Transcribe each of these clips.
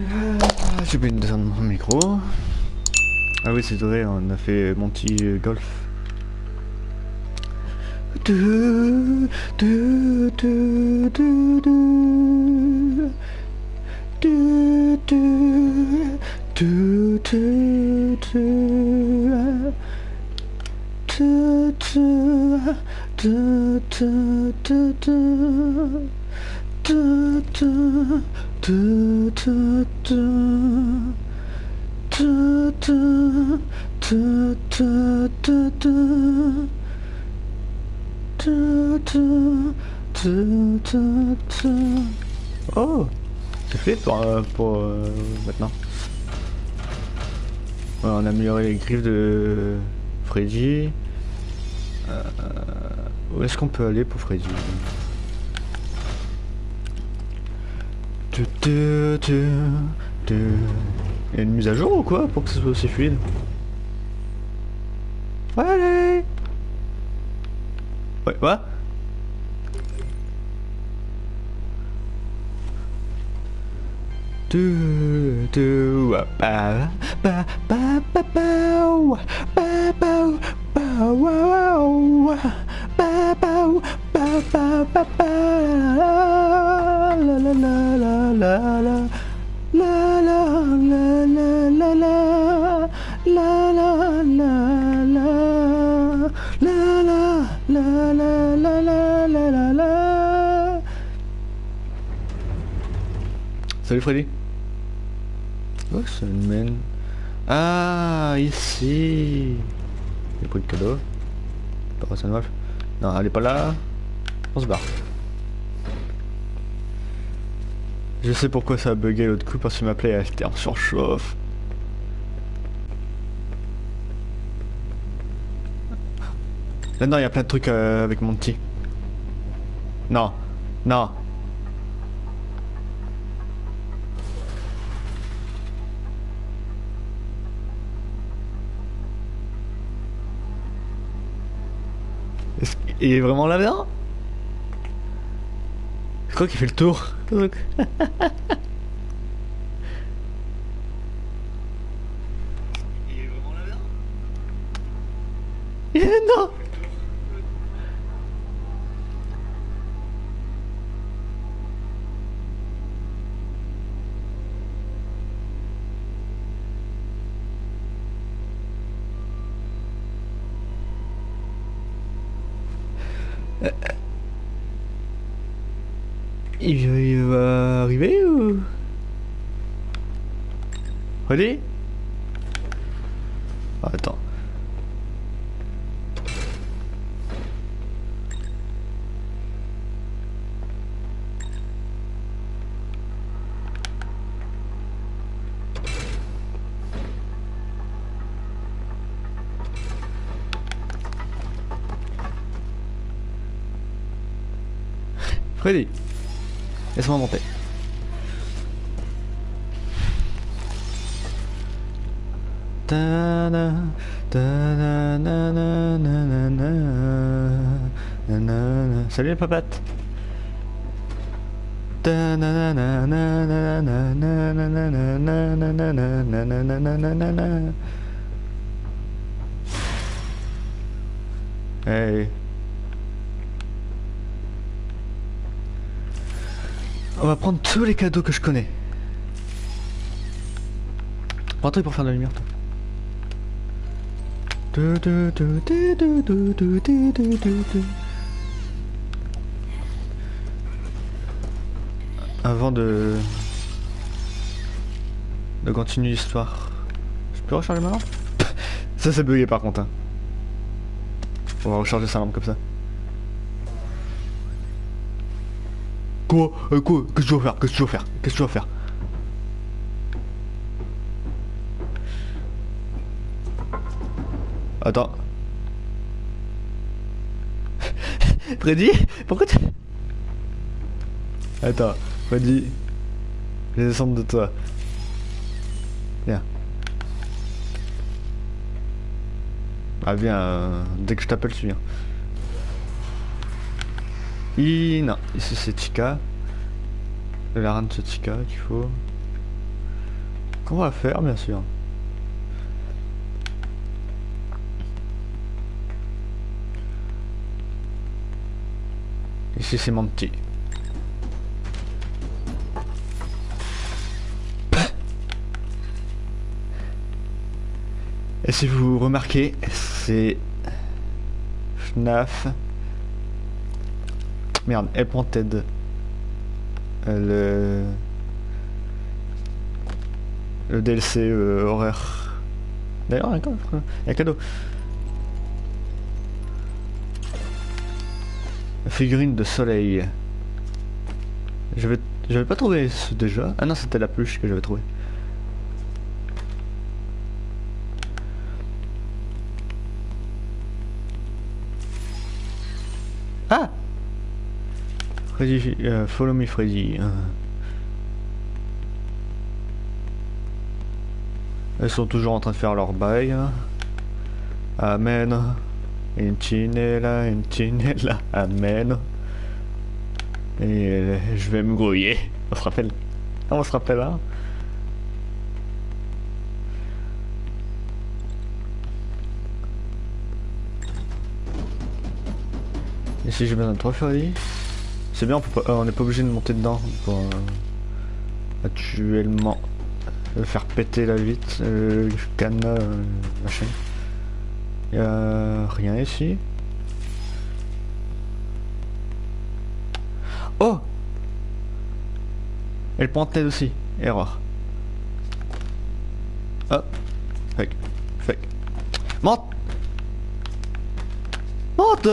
Ah, J'ai oublié de descendre mon micro. Ah oui, c'est vrai, on a fait Golf. Du, du, du, Oh C'est fait pour, euh, pour euh, maintenant. On a amélioré les griffes de Freddy. Euh, euh, où est-ce qu'on peut aller pour Freddy? Il y a une mise à jour ou quoi pour que ce soit aussi fluide? Ouais, allez! Ouais, quoi? Salut Freddy Oh ça mène Ah ici J'ai pris le cadeau Pas ça Non elle est pas là On se barre Je sais pourquoi ça a bugué l'autre coup parce que ma play était en surchauffe. Là-dedans, il y a plein de trucs euh, avec mon petit. Non. Non. Qu'il est vraiment là-dedans Je crois qu'il fait le tour. Look. non Il va arriver ou? Ready? Ah, Attends. Laisse-moi monter. Salut les papates Hey On va prendre tous les cadeaux que je connais. Prends pour faire de la lumière, toi. Avant de... de continuer l'histoire. Je peux recharger ma lampe? Ça c'est bugué par contre. Hein. On va recharger sa lampe comme ça. Quoi euh, Quoi Qu'est-ce que tu vas faire Qu'est-ce que tu vas faire Qu'est-ce que tu vas faire Attends. Freddy Pourquoi tu... Attends, Freddy. Je vais descendre de toi. Viens. Ah viens, euh, dès que je t'appelle, tu viens. Non, ici c'est Chica. La reine de Chica qu'il faut. Qu'on va faire, bien sûr? Ici, c'est mon. Et si vous remarquez, c'est FNAF. Merde, Appointed. Euh, le... Le DLC euh, horaire. D'ailleurs, il y a un cadeau. Figurine de soleil. Je vais... J'avais pas trouvé ce déjà. Ah non, c'était la pluche que j'avais trouvé. Ah Freddy, euh, follow me Freddy. Euh. Elles sont toujours en train de faire leur bail. Hein. Amen. Une chinella, amen. Et euh, je vais me grouiller. On se rappelle? On se rappelle hein? Et si j'ai besoin de trois Freddy? C'est bien, on n'est pas obligé de monter dedans pour euh, actuellement faire péter la vitre, le cadenas, machin. Il a rien ici. Oh Elle pointait aussi. Erreur. Oh. Fake. Fake. Monte Monte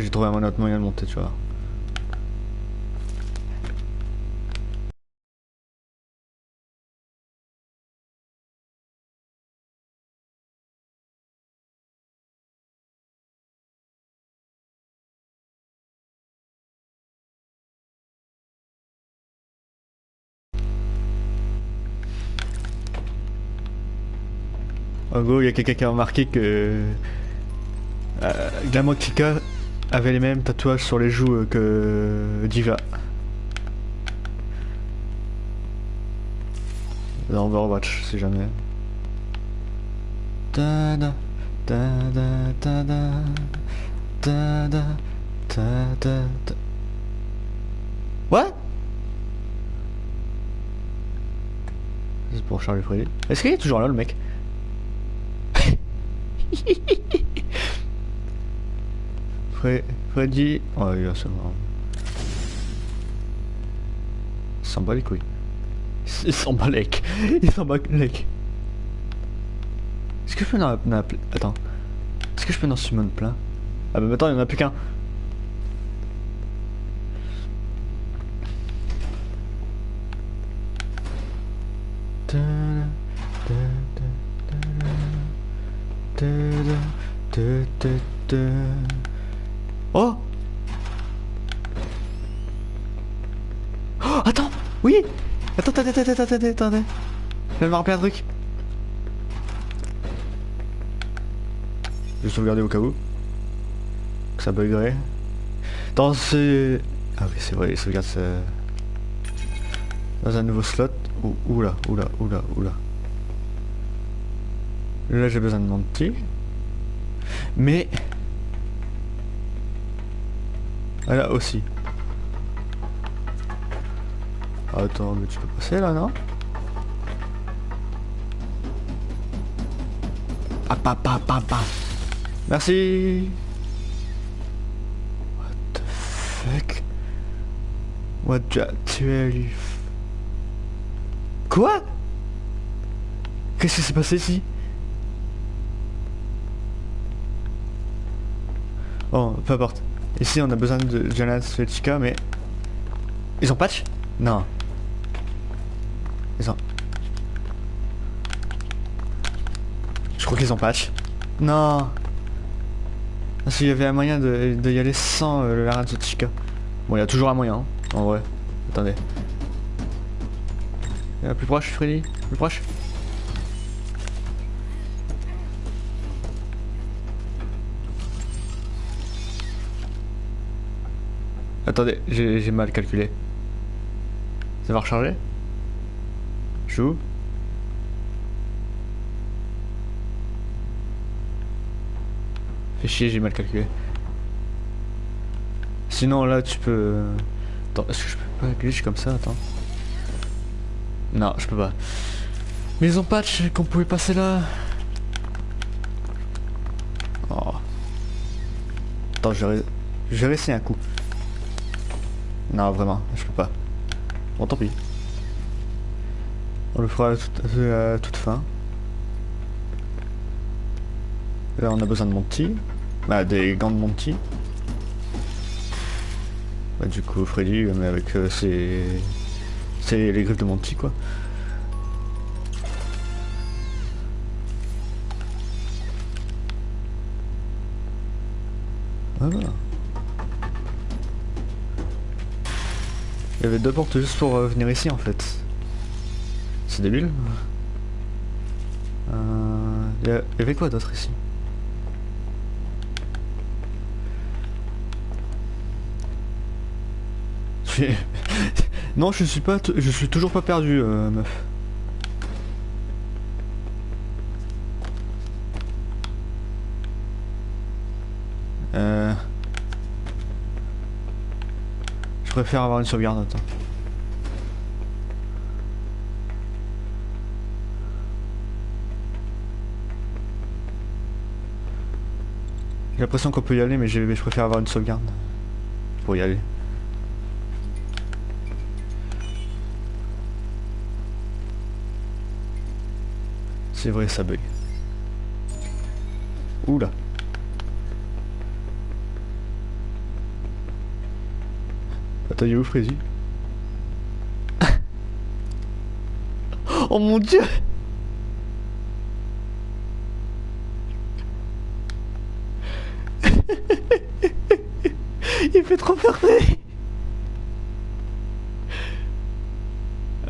J'ai trouvé un autre moyen de monter, tu vois. En gros, il y a quelqu'un qui a remarqué que euh, Glamotica avait les mêmes tatouages sur les joues euh, que Diva. Dans Overwatch, si jamais. Ta da. What? C'est pour Charlie Freddy. Est-ce qu'il est toujours là le mec? Freddy... Oh, il va se. Il s'en bat les couilles. Il s'en bat les Il s'en bat les Est-ce que je peux dans la... Attends. Est-ce que je peux dans summon plein Ah bah attends, il n'y en a plus qu'un. Oh Oh Attends Oui Attends, attends, attends, attends, attends, attendez. Je vais me un truc. Je vais sauvegarder au cas où. Ça buggerait. Dans ce... Ah oui, c'est vrai, il sauvegarde ça... Dans un nouveau slot. Ouh, oula, oula, oula, oula. Là, j'ai besoin de mentir. Mais... Ah là aussi. Attends, mais tu peux passer là, non? Ah, pa, pa, pa, pa. Merci. What the fuck? What the Quoi? Qu'est-ce qui s'est passé ici? Bon, peu importe. Ici, on a besoin de Jonas Fletchika, mais... Ils ont patch? Non. Ils ont... Je crois qu'ils ont patch. Non. Parce qu'il y avait un moyen de, y aller sans euh, le Laran Chica. Bon, il y a toujours un moyen, hein, en vrai. Attendez. Euh, plus proche, Freddy? Plus proche? Attendez, j'ai mal calculé. Ça va recharger? Joue. Fais chier, j'ai mal calculé. Sinon là tu peux... Attends, est-ce que je peux pas glitch comme ça Attends. Non, je peux pas. Mais patch qu'on pouvait passer là. Oh. Attends, je vais, je vais réessayer un coup. Non, vraiment, je peux pas. Bon, tant pis. On le fera à toute, fin. Là, on a besoin de Monty. Bah, des gants de Monty. Bah, du coup, Freddy, mais avec euh, ses... C'est les griffes de Monty, quoi. Voilà. Il y avait deux portes juste pour euh, venir ici en fait. C'est débile. Euh, il y, avait quoi d'autre ici? Non, je suis pas, je suis toujours pas perdu, euh, meuf. Préfère avoir une sauvegarde. J'ai l'impression qu'on peut y aller, mais je, je préfère avoir une sauvegarde. Pour y aller. C'est vrai, ça bug. Oula. Attends, il est où Freddy Oh mon dieu. Il fait trop peur Freddy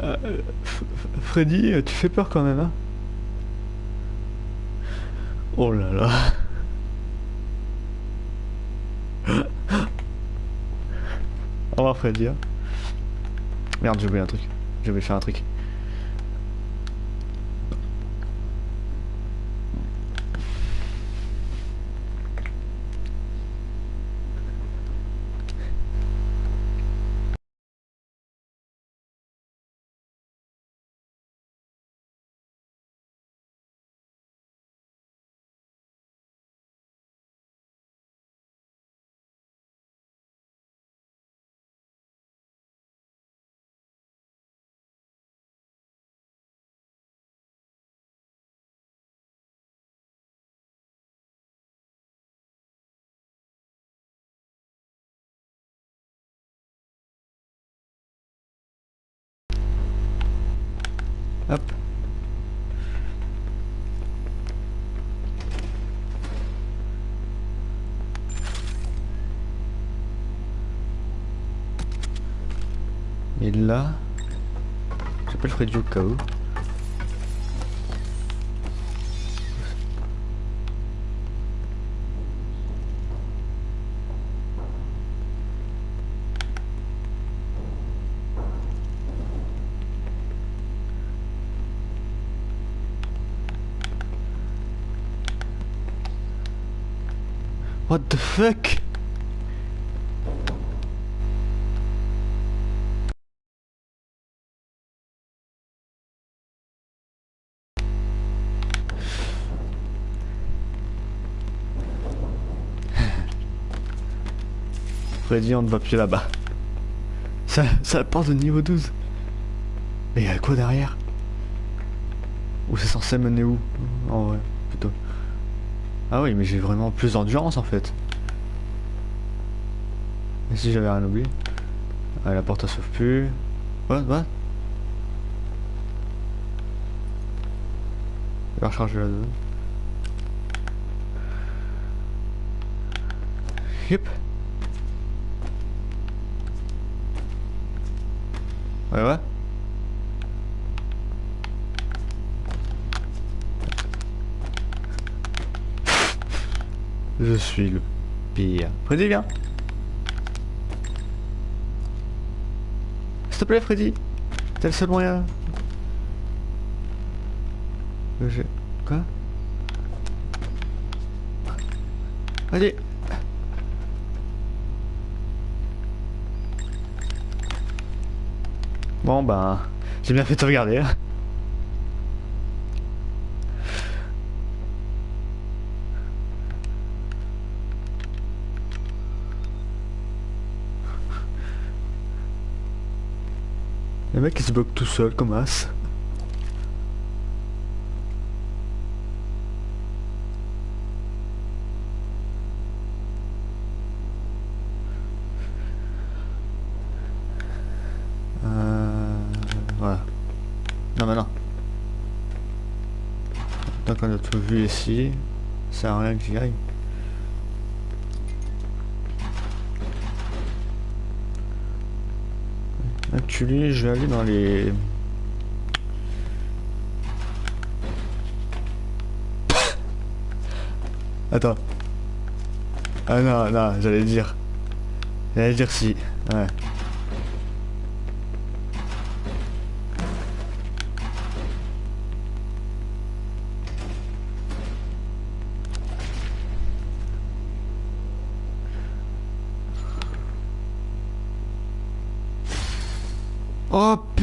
Euh, Freddy, tu fais peur quand même, hein. Oh là là Hein. Merde, j'ai oublié un truc. J'ai oublié faire un truc. J'appelle Freddy au cas où. What the fuck? Freddy, on ne va plus là-bas. Ça, ça porte de niveau 12. Mais il y a quoi derrière? Ou c'est censé mener où? En vrai, plutôt. Ah oui, mais j'ai vraiment plus d'endurance en fait. Si j'avais rien oublié? Ah, la porte elle s'ouvre plus. What, what? Recharger la zone. Ouais, ouais. Je suis le pire. Freddy, viens. S'il te plaît, Freddy. C'est le seul moyen. Je... Quoi? Allez Bon ben, j'ai bien fait de regarder. Hein. Le mec il se bloque tout seul comme as. Euh, voilà. Non mais non. Donc on a tout vu ici. Ça sert à rien que j'y aille. Actually, je vais aller dans les... Attends. Ah non, non, j'allais dire. J'allais dire si. Ouais.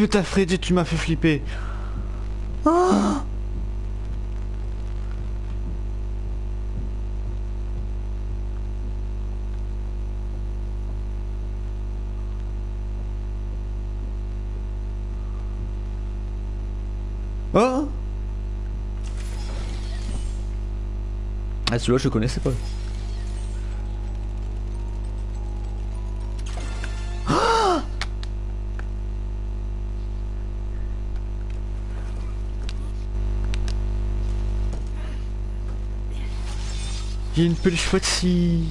Putain Freddy, tu m'as fait flipper. Oh Oh Ah celui-là je connaissais pas. Il y a une peluche Foxy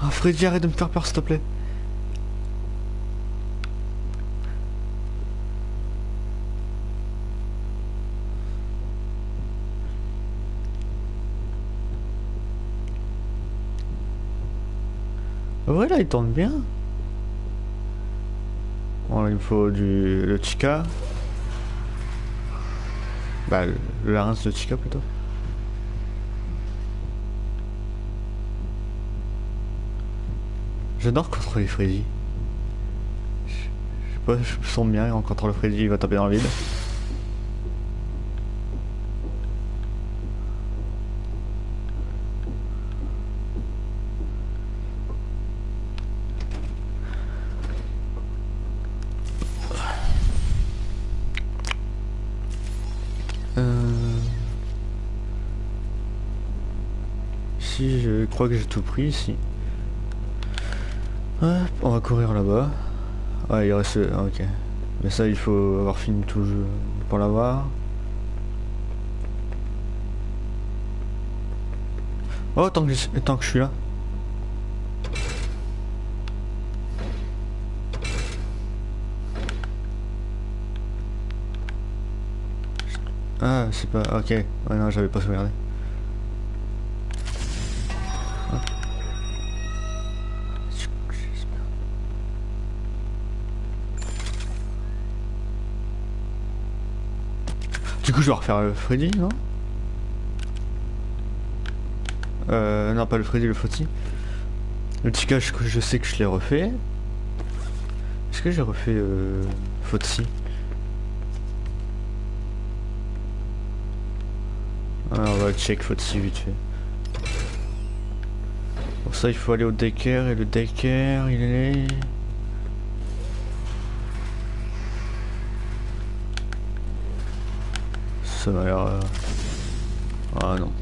Ah Freddy arrête de me faire peur s'il te plaît. Ouais là il tourne bien. Bon il me faut du le chica bah, le larynx de Chica plutôt. J'adore contrôler Freddy. Je, je sais pas, je me sens bien en contrôle Freddy, il va taper dans le vide. Que j'ai tout pris ici. on va courir là-bas. Ouais, il reste... Ah, ok. Mais ça, il faut avoir fini tout le jeu pour l'avoir. Oh, tant que, tant que je suis là. Ah, c'est pas... Ok. Ouais, non, j'avais pas sauvegardé. Je vais refaire le Freddy, non? Euh, non, pas le Freddy, le Fauti. Le Chica, je, je sais que je l'ai refait. Est-ce que j'ai refait euh, Fauti ah, On va check Fauti vite fait. Pour ça, il faut aller au Decker, et le Decker, il est... Euh, ah non.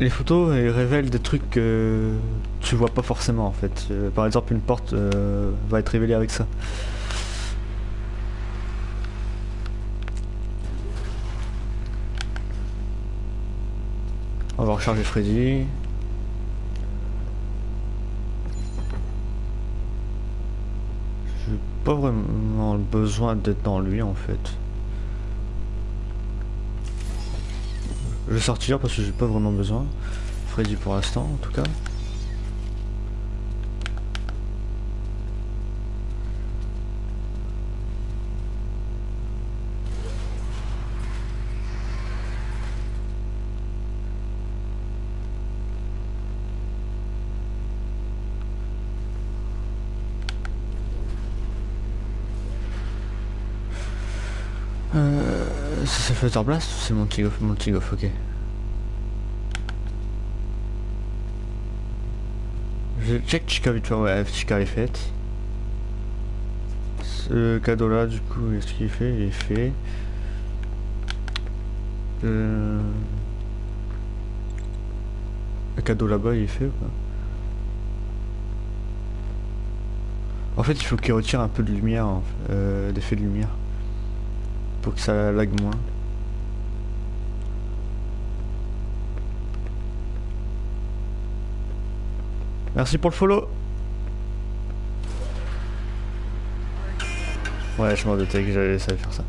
Les photos elles révèlent des trucs que tu vois pas forcément en fait. Euh, par exemple une porte euh, va être révélée avec ça. On va recharger Freddy. Je pas vraiment besoin d'être dans lui en fait. Je vais sortir parce que j'ai pas vraiment besoin. Freddy pour l'instant en tout cas. Flutter Blast ou c'est mon Tigoff Mon Tigoff, ok. Je check Chica vite fait, ouais, Chica est faite. Ce cadeau là, du coup, qu'est-ce qu'il fait? Il est fait. Euh... Le cadeau là-bas, il est fait ou pas? En fait, il faut qu'il retire un peu de lumière, euh, d'effet de lumière pour que ça lag moins. Merci pour le follow. Ouais, je m'en doutais que j'allais faire ça.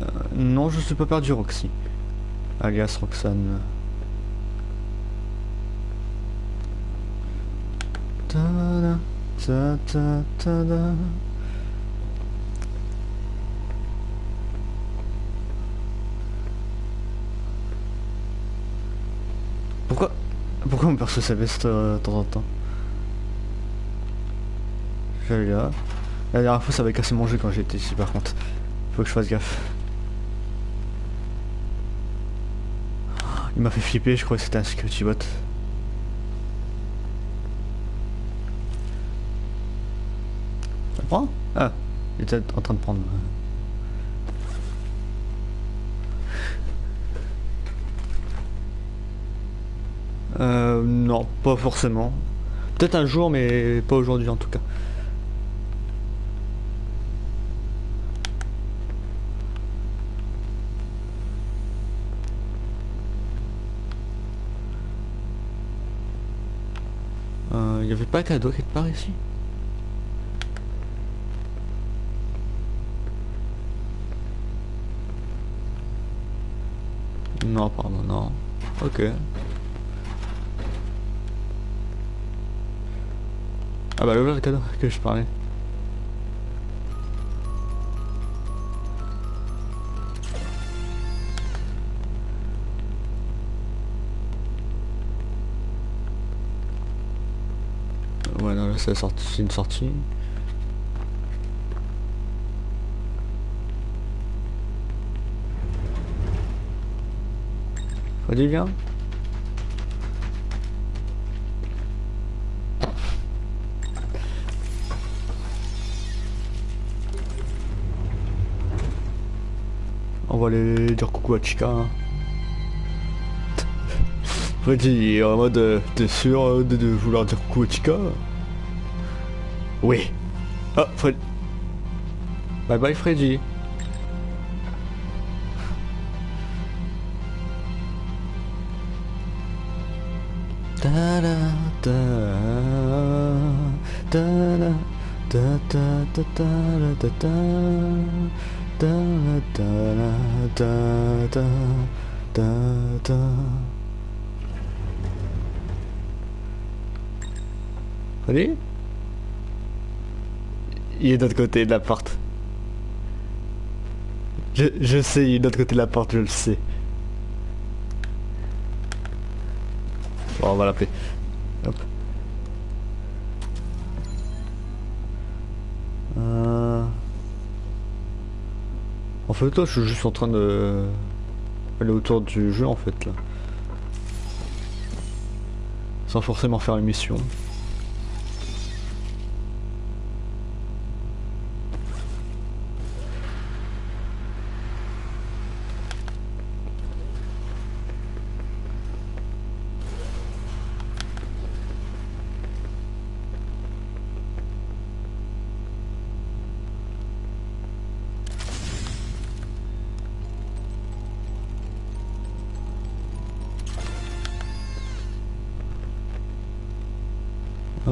Euh, non, je suis pas perdu Roxy. Alias Roxane. Ta -da, Pourquoi mon perso s'abaisse de temps en temps J'allais là. La dernière fois ça avait cassé mon jeu quand j'étais ici par contre. Faut que je fasse gaffe. Il m'a fait flipper, je crois que c'était un security bot. Ça prend? Ah, il était en train de prendre. Euh, non, pas forcément. Peut-être un jour, mais pas aujourd'hui en tout cas. Il euh, n'y avait pas cadeau quelque part ici? Non, pardon, non. Ok. Ah bah le cadeau que je parlais. Ouais non là c'est une sortie. Freddy viens va aller dire coucou à Chica. Hein. En est en mode euh, T'es sûr euh, de, vouloir dire coucou à Chica? Oui. Ah, Fred. Bye bye, Freddy. Ta ta ta ta ta ta ta ta da da da da da Allez Il est de l'autre côté de la porte. Je, je sais, il est de l'autre côté de la porte, je le sais. Bon, on va l'appeler. Là je suis juste en train de aller autour du jeu en fait là. Sans forcément faire une mission.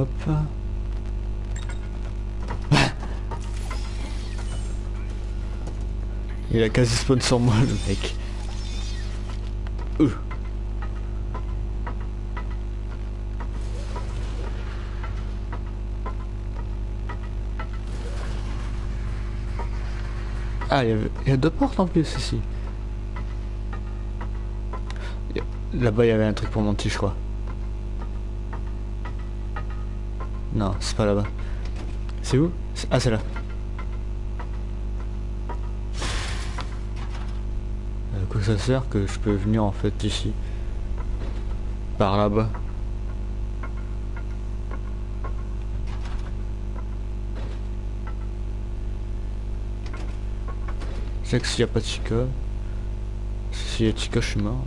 Hop. Il a quasi spawn sur moi le mec. Euh. Ah, il y, y, a deux portes en plus ici. Là-bas, il y avait un truc pour monter, je crois. Non, c'est pas là-bas. C'est où? Ah, c'est là. Euh, quoi que ça sert que je peux venir en fait ici? Par là-bas. Je sais que s'il n'y a pas de Chica, s'il y a Chica, je suis mort.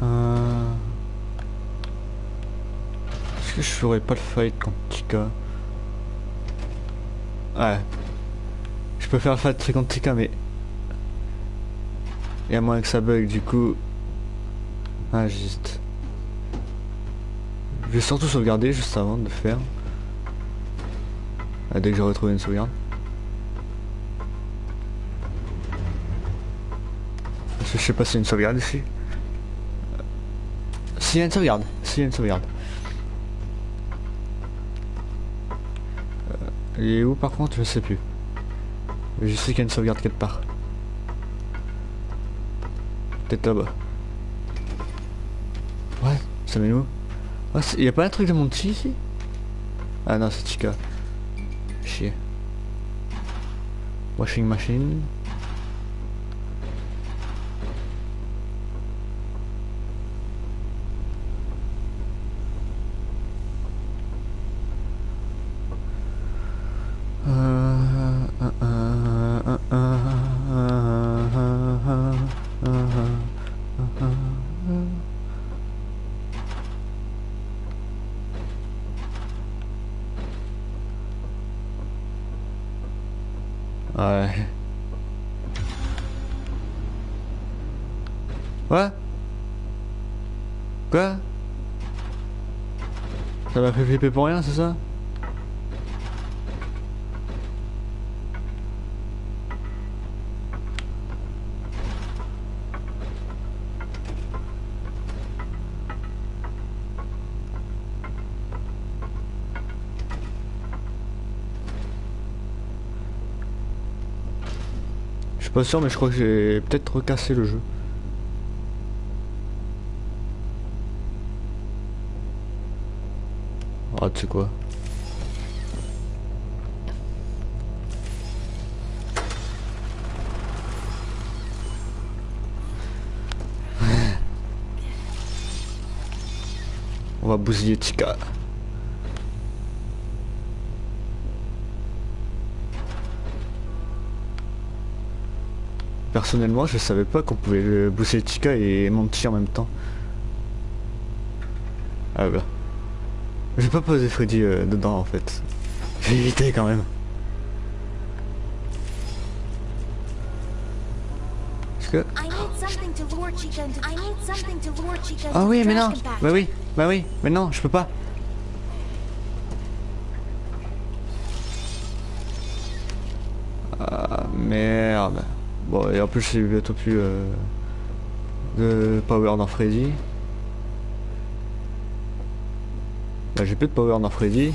Euh... Ferais pas le fight Chica Ouais. Je peux faire le fight Chica mais... Il y a moins que ça bug du coup... Ah juste... Je vais surtout sauvegarder juste avant de faire. Ah, dès que j'ai retrouvé une sauvegarde. Je sais pas s'il y une sauvegarde ici. S'il y a une sauvegarde, s'il y a une sauvegarde. Il est où par contre? Je sais plus. Je sais qu'il y a une sauvegarde quelque part. Peut-être là-bas. Ouais, ça mène où? Ah, Il y a pas un truc de Monty ici? Ah non, c'est Chica. Chier. Washing machine. Flipper pour rien, c'est ça Je suis pas sûr mais je crois que j'ai peut-être recassé le jeu. Sais quoi On va bousiller Tika. Personnellement, je savais pas qu'on pouvait le bousiller Tika et Monty en même temps. Ah bah. Je vais pas poser Freddy euh, dedans en fait. Je vais éviter quand même. Est-ce que... Ah oui mais non. Bah oui Bah oui Mais non je peux pas Ah merde Bon et en plus j'ai bientôt plus euh, de power dans Freddy Bah j'ai plus de power dans Freddy.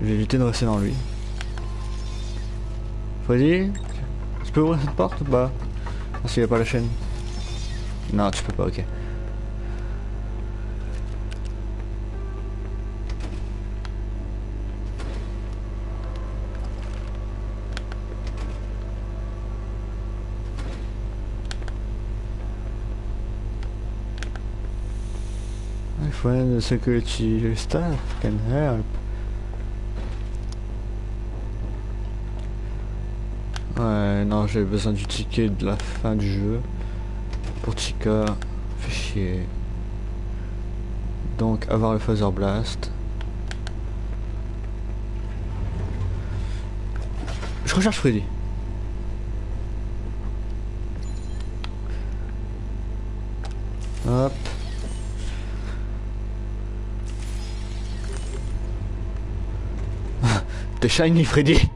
Je vais éviter de rester dans lui. Freddy Tu peux ouvrir cette porte ou pas? Parce qu'il n'y a pas la chaîne. Non tu peux pas ok Ouais, non, j'ai besoin du ticket de la fin du jeu. Pour Chica, fait chier. Donc, avoir le Phaser Blast. Je recherche Freddy. Hop. T'es shiny Freddy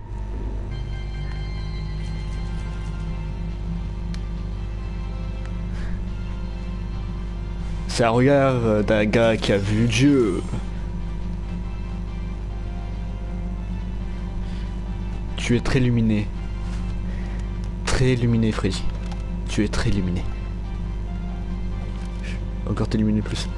C'est un regard euh, d'un gars qui a vu Dieu. Tu es très luminé. Très luminé, Freddy. Tu es très luminé. Encore t'illuminer plus.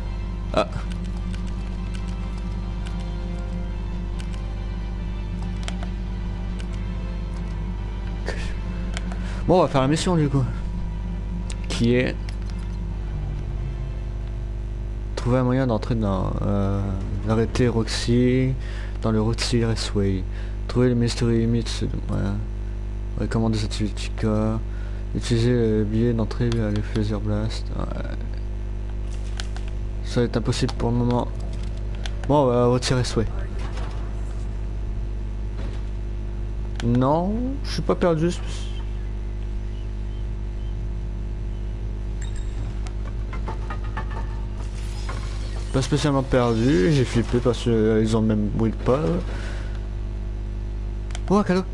Bon, on va faire la mission du coup. Qui est... Trouver un moyen d'entrer dans... Euh, Arrêter Roxy dans le Roxy Raceway. Trouver le Mystery Limits. Ouais. Recommander cette Chica. Utiliser le billet d'entrée à le Phaser Blast. Ouais. Ça va être impossible pour le moment. Bon, on va retirer Sway. Non, je suis pas perdu. Pas spécialement perdu, j'ai flippé parce qu'ils ont le même bruit pas. Oh, un cadeau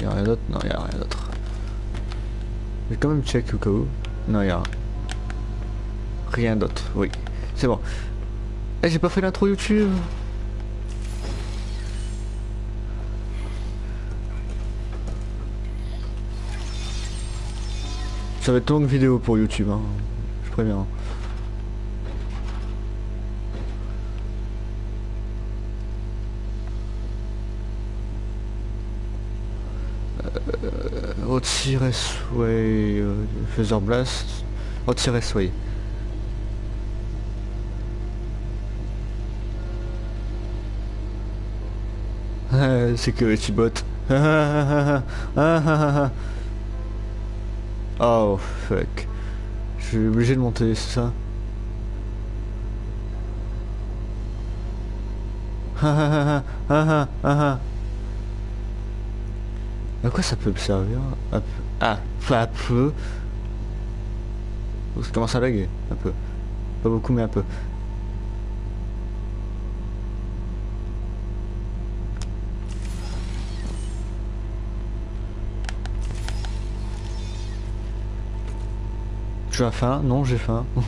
Y'a rien d'autre? Non, y'a rien d'autre. J'ai quand même check au cas où. Non, y'a rien d'autre. Oui, c'est bon. Eh, j'ai pas fait l'intro YouTube? Ça va être longue vidéo pour YouTube, hein. je préviens. Euh, retirer Sway, euh, Blast, retirer Sway. Security bot. Oh fuck. Je suis obligé de monter, c'est ça? À quoi ça peut me servir? Ah, un peu. Ça commence à laguer, un peu. Pas beaucoup, mais un peu. Tu as faim? Non, j'ai faim.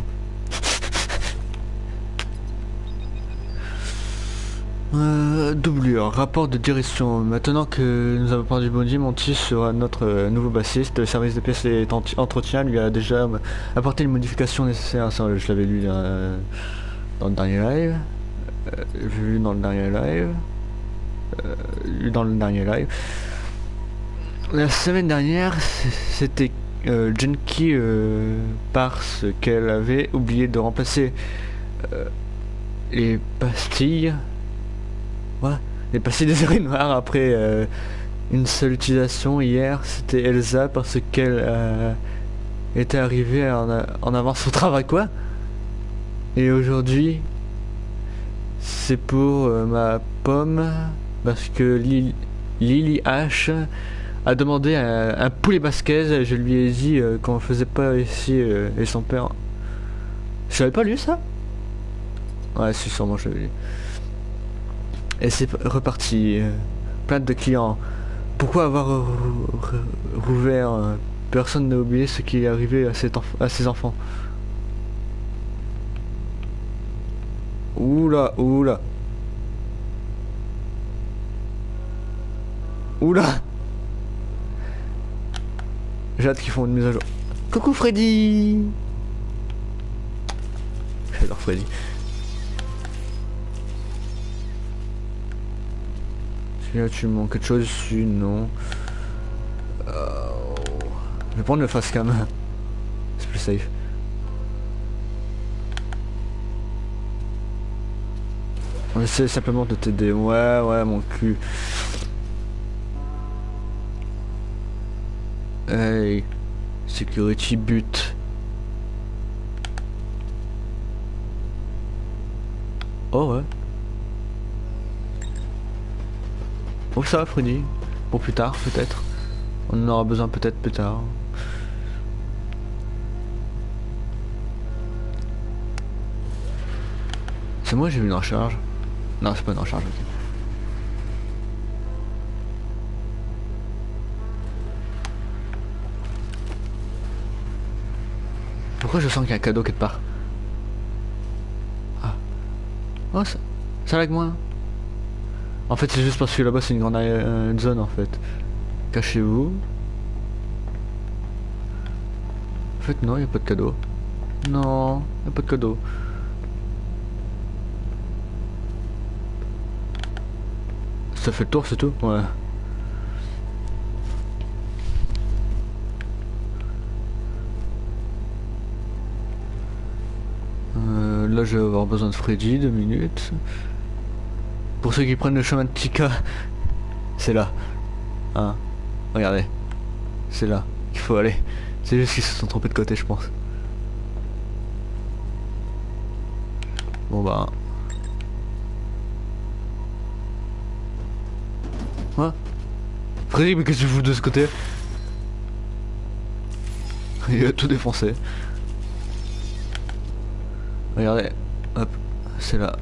Euh, doublure, rapport de direction. Maintenant que nous avons perdu Bondy, Monty sera notre euh, nouveau bassiste. Le service de pièces et entretien lui a déjà apporté les modifications nécessaires. Je l'avais lu euh, dans le dernier live. Euh, vu dans le dernier live. lu dans le dernier live. La semaine dernière, c'était Genki parce qu'elle avait oublié de remplacer les pastilles j'ai passé des heures noires après euh, une seule utilisation hier. C'était Elsa parce qu'elle euh, était arrivée en, en, avance au travail, quoi? Et aujourd'hui, c'est pour euh, ma pomme parce que Lily H a demandé un, poulet basquez. Je lui ai dit qu'on faisait pas ici et son père. J'avais pas lu ça? Ouais, c'est sûrement je lu. Et c'est reparti. Plein de clients. Pourquoi avoir rouvert Personne n'a oublié ce qui est arrivé à, à ses enfants? Oula, oula. Oula J'ai hâte qu'ils font une mise à jour. Coucou Freddy J'adore Freddy. là tu manques quelque chose dessus, non. Euh, je vais prendre le face cam. C'est plus safe. On essaie simplement de t'aider. Ouais, ouais, mon cul. Hey, security but. Oh ouais. Bon ça va Freddy. Pour plus tard peut-être. On en aura besoin peut-être plus tard. C'est moi j'ai vu une recharge. Non c'est pas une recharge. Je sens qu'il y a un cadeau quelque part Ah. Oh ça, ça lag moins. En fait c'est juste parce que là-bas c'est une grande euh, zone en fait. Cachez-vous. En fait non, il n'y a pas de cadeau. Non, il n'y a pas de cadeau. Ça fait le tour, c'est tout? Ouais. Euh, je vais avoir besoin de Freddy, deux minutes. Pour ceux qui prennent le chemin de Tika, c'est là. Hein Regardez. C'est là qu'il faut aller. C'est juste qu'ils se sont trompés de côté, je pense. Bon bah... Quoi Freddy, mais qu'est-ce que tu fous de ce côté? Il a tout défoncé. Regardez, hop, c'est là.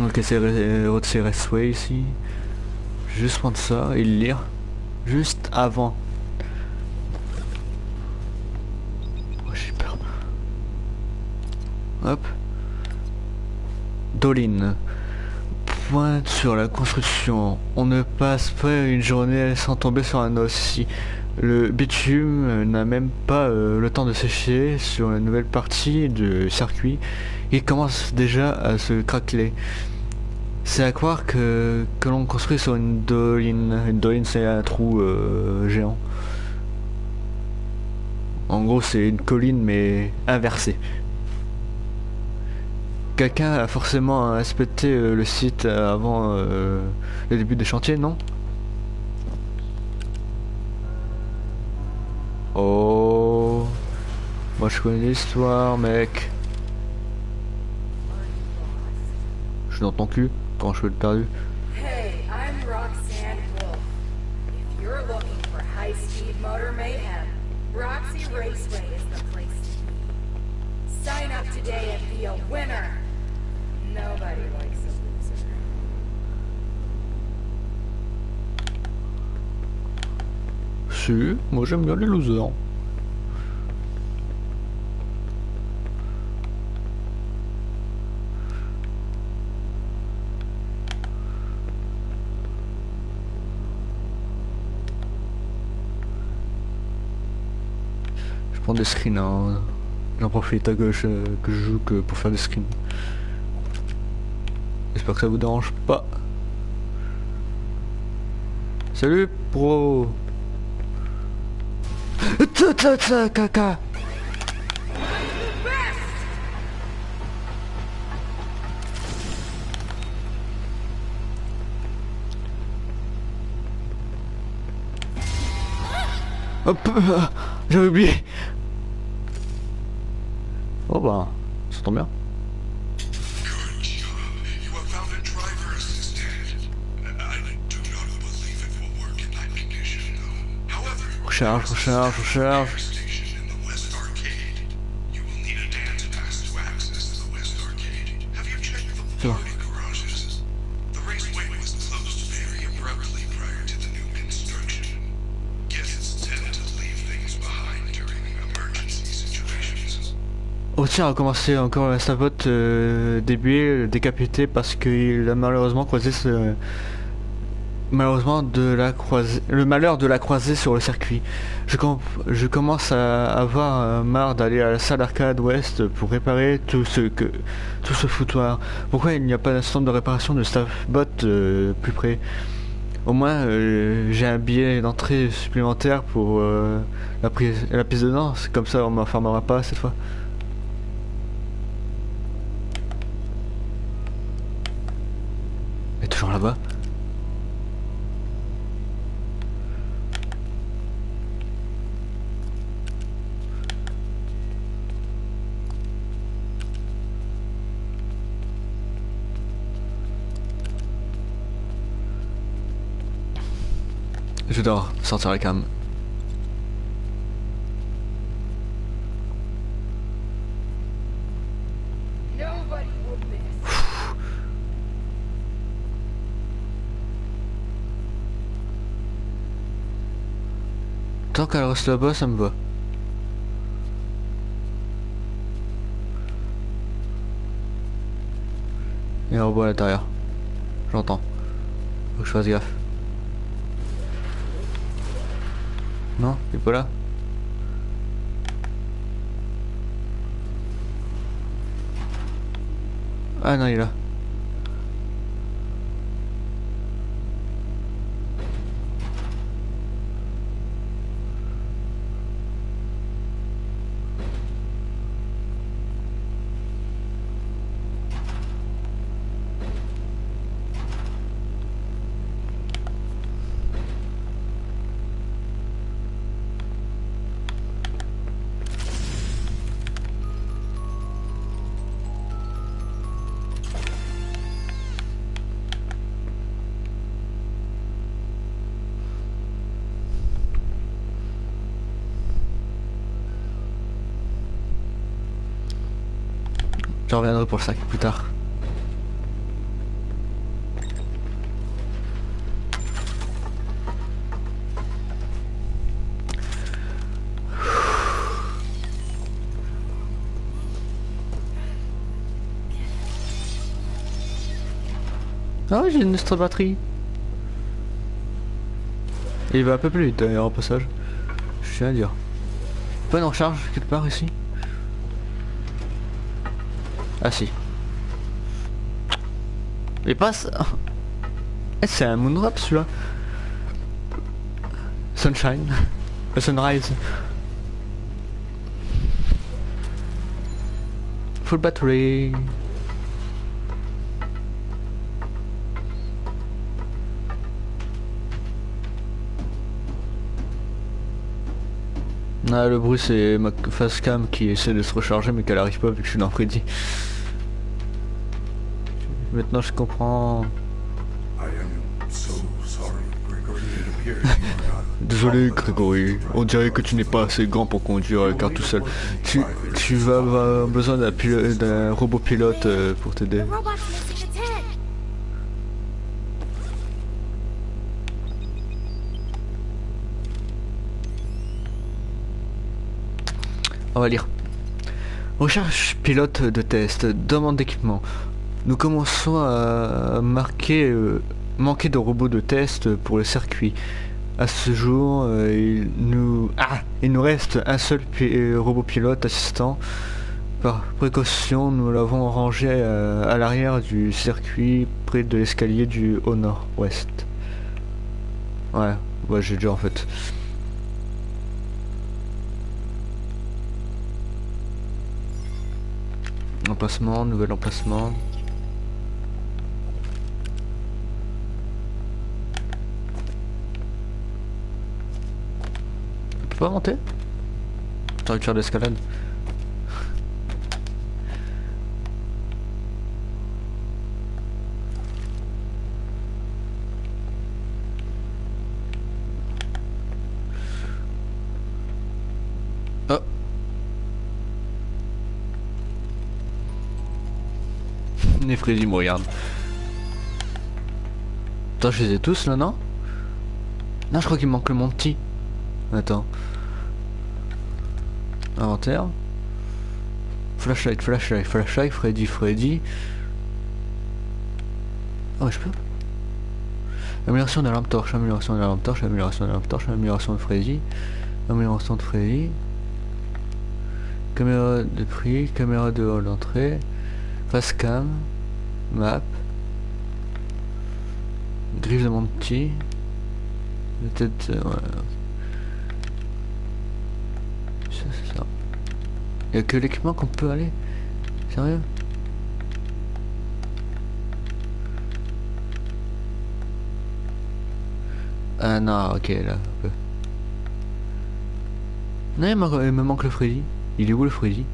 Ok, c'est Restway ici. Juste prendre ça et le lire. Juste avant Hop. Doline. Pointe sur la construction. On ne passe pas une journée sans tomber sur un os. Le bitume n'a même pas euh, le temps de sécher sur la nouvelle partie du circuit. Il commence déjà à se craqueler. C'est à croire que, l'on construit sur une doline. Une doline c'est un trou euh, géant. En gros c'est une colline mais inversée. Quelqu'un a forcément inspecté euh, le site avant euh, le début des chantiers, non? Oh Moi je connais l'histoire, mec. Je suis dans ton cul quand je suis perdu. Hey, I'm Roxanne Wolf. If you're looking for high-speed motor mayhem, Roxy Raceway is the place to be. Sign up today and be a winner. Nobody likes loser. Si, moi j'aime bien les losers. Je prends des screens, hein. j'en profite à gauche euh, que je joue que pour faire des screens. J'espère que ça vous dérange pas. Salut pro caca Hop J'avais oublié Oh bah, ça tombe bien. Oh tiens, a commencé encore sa pote euh, débué, décapité parce qu'il a malheureusement croisé ce... Malheureusement de la croiser... Le malheur de la croiser sur le circuit. Je, com- je commence à avoir euh, marre d'aller à la salle arcade ouest pour réparer tout ce. Tout ce foutoir. Pourquoi il n'y a pas centre de réparation de staff bot euh, plus près? Au moins, euh, j'ai un billet d'entrée supplémentaire pour euh, la, piste de danse. Comme ça, on m'enfermera pas cette fois. Est toujours là-bas. Je dois sortir la cam. Tant qu'elle reste là-bas, ça me va. Il y a un robot à l'intérieur. J'entends. Faut que je fasse gaffe. Non, il est pas là. Ah non, il est là. Pour le sac plus tard. Ah j'ai une extra batterie. Et il va un peu plus vite d'ailleurs au passage. Je tiens à dire. Pas une recharge quelque part ici Ah si. Il passe. Eh, c'est un moonrap celui-là. Sunshine. Le sunrise. Full battery. Ah, le bruit c'est ma face cam qui essaie de se recharger mais qu'elle arrive pas vu que je suis dans Freddy. Maintenant je comprends. Désolé Grégory, on dirait que tu n'es pas assez grand pour conduire car tout seul. Tu, tu vas avoir besoin d'un robot pilote euh, pour t'aider. On va lire. Recherche pilote de test, demande d'équipement. Nous commençons à marquer, euh, manquer de robots de test pour le circuit. À ce jour, euh, il nous ah, il nous reste un seul euh, robot pilote assistant. Par précaution, nous l'avons rangé à l'arrière du circuit, près de l'escalier du au nord-ouest. Ouais, ouais, j'ai déjà en fait. Emplacement, nouvel emplacement. Peux monter J'ai envie de faire d'escalade. Oh Les me regarde. Attends, je les ai tous là, non? Non, je crois qu'il manque le Monty. Attends. Inventaire. Flashlight, flashlight, flashlight, Freddy, Freddy. Oh, je peux? Amélioration de la lampe torche, amélioration de la lampe torche, amélioration de la lampe torche, amélioration de Freddy. Amélioration de Freddy. Caméra de prix, caméra de hall d'entrée. Facecam, map, griffe de Monty, Peut-être... euh, ouais. Il y a que l'équipement qu'on peut aller Sérieux? Ah non, ok, là. Non, il, me- il me manque le Freddy. Il est où le Freddy?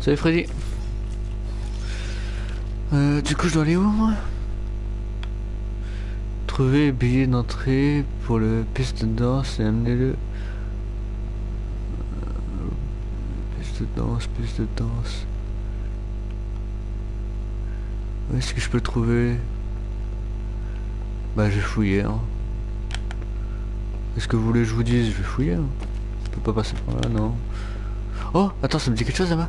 Salut Freddy. Euh, du coup, je dois aller où moi? Trouver billet d'entrée pour le piste de danse et amener-le. Euh, Piste de danse, piste de danse. Où est-ce que je peux le trouver? Bah, je vais fouiller. Hein. Est-ce que vous voulez que je vous dise? Je vais fouiller. Hein. Je peux pas passer par là, non. Oh, attends, ça me dit quelque chose là-bas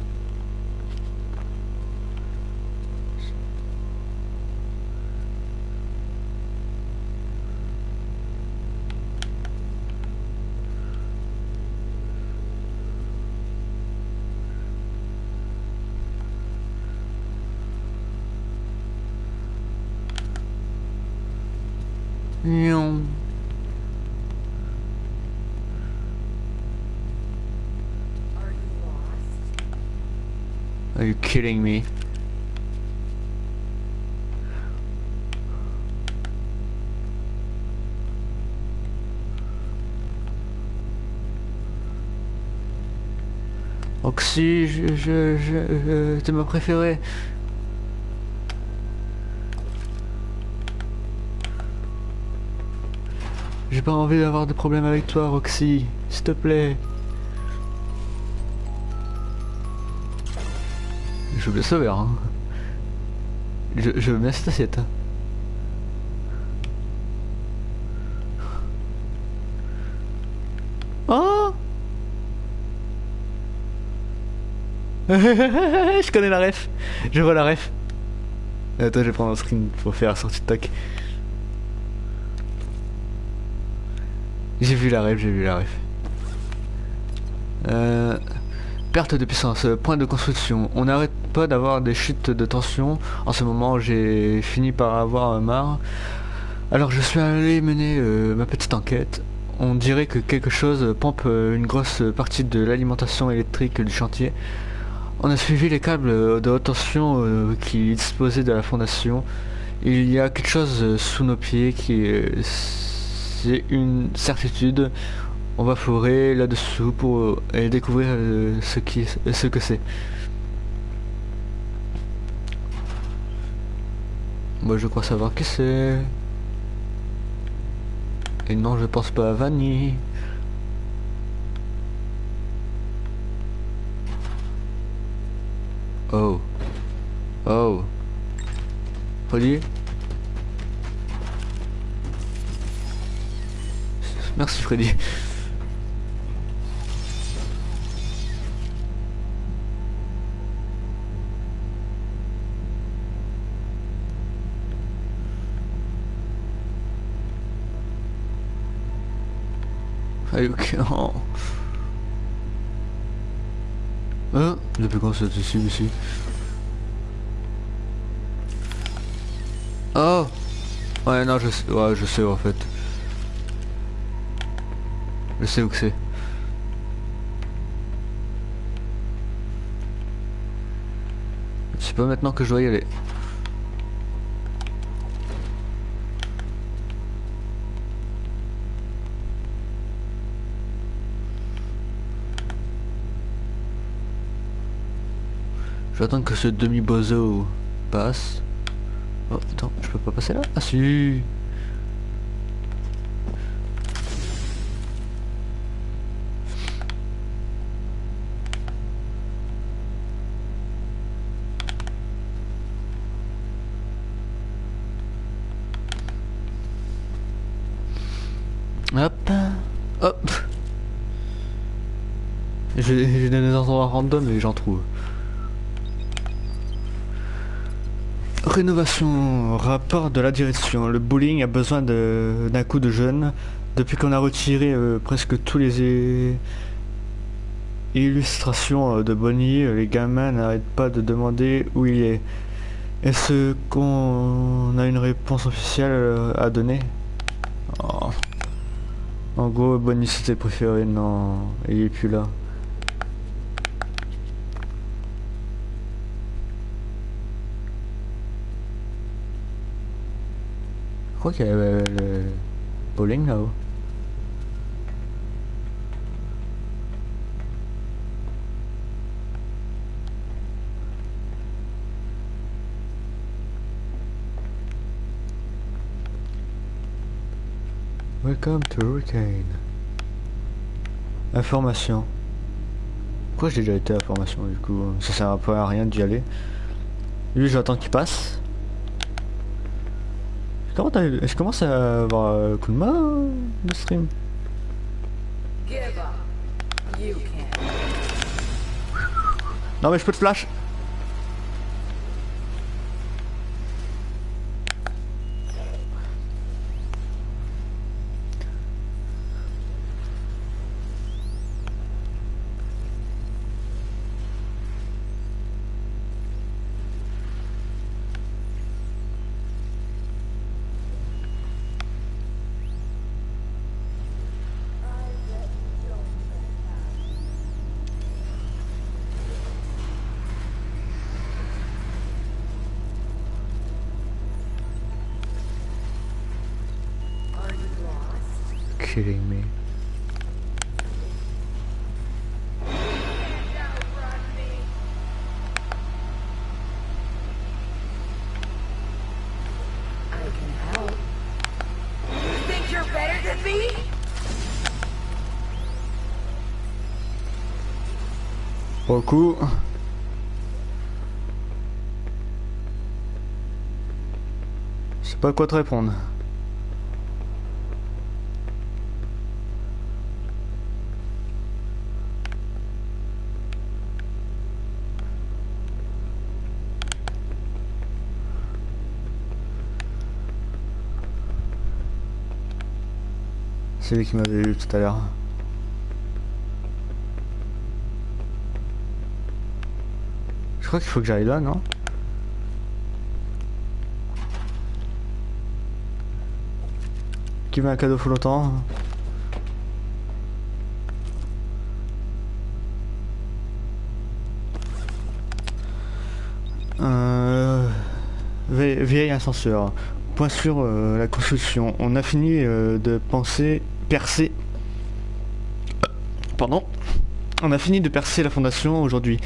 Nion. Are you kidding me? Oxy, je, je, je, ma préférée. Pas envie d'avoir de problème avec toi, Roxy. S'il te plaît. Je veux bien sauver, hein. Je, veux bien cette assiette. Oh Je connais la ref. Je vois la ref. Attends, je vais prendre un screen pour faire sortie de toc. Vu la ref, j'ai vu la ref. Euh, perte de puissance, euh, point de construction. On n'arrête pas d'avoir des chutes de tension. En ce moment, j'ai fini par avoir marre. Alors je suis allé mener euh, ma petite enquête. On dirait que quelque chose pompe une grosse partie de l'alimentation électrique du chantier. On a suivi les câbles de haute tension qui disposaient de la fondation. Il y a quelque chose sous nos pieds qui. C'est une certitude. On va fourrer là-dessous pour euh, découvrir euh, ce, qui, ce que c'est. Moi je crois savoir qui c'est. Et non je pense pas à Vanny. Oh. Oh. Freddy Freddy. Ok. Oh. Hein Depuis quand c'est ici, ici Oh Ouais, non, je sais, ouais, je sais en fait. Je sais où que c'est. C'est pas maintenant que je dois y aller. J'attends que ce demi-bozo passe. Oh, attends, je peux pas passer là? Ah si Hop Hop J'ai j'ai des endroits random et j'en trouve. Rénovation, rapport de la direction. Le bowling a besoin d'un coup de jeune. Depuis qu'on a retiré euh, presque tous les... é- illustration euh, de Bonnie, les gamins n'arrêtent pas de demander où il est. Est-ce qu'on a une réponse officielle euh, à donner? Oh. En gros, Bonnie c'était préféré, non, il est plus là. Crois a le, bowling là-haut. Welcome to Hurricane. Information. Pourquoi j'ai déjà été à formation du coup? Ça sert peu à rien d'y aller. Lui j'attends qu'il passe. Comment t'as Je commence à avoir un coup de main de stream. Non mais je peux te flash Je sais pas quoi te répondre. C'est lui qui m'avait eu tout à l'heure. Crois qu'il faut que j'aille là, non? Qui veut un cadeau flottant? Euh, vie- vieil ascenseur. Point sur euh, la construction. On a fini euh, de penser percer. Pardon? On a fini de percer la fondation aujourd'hui.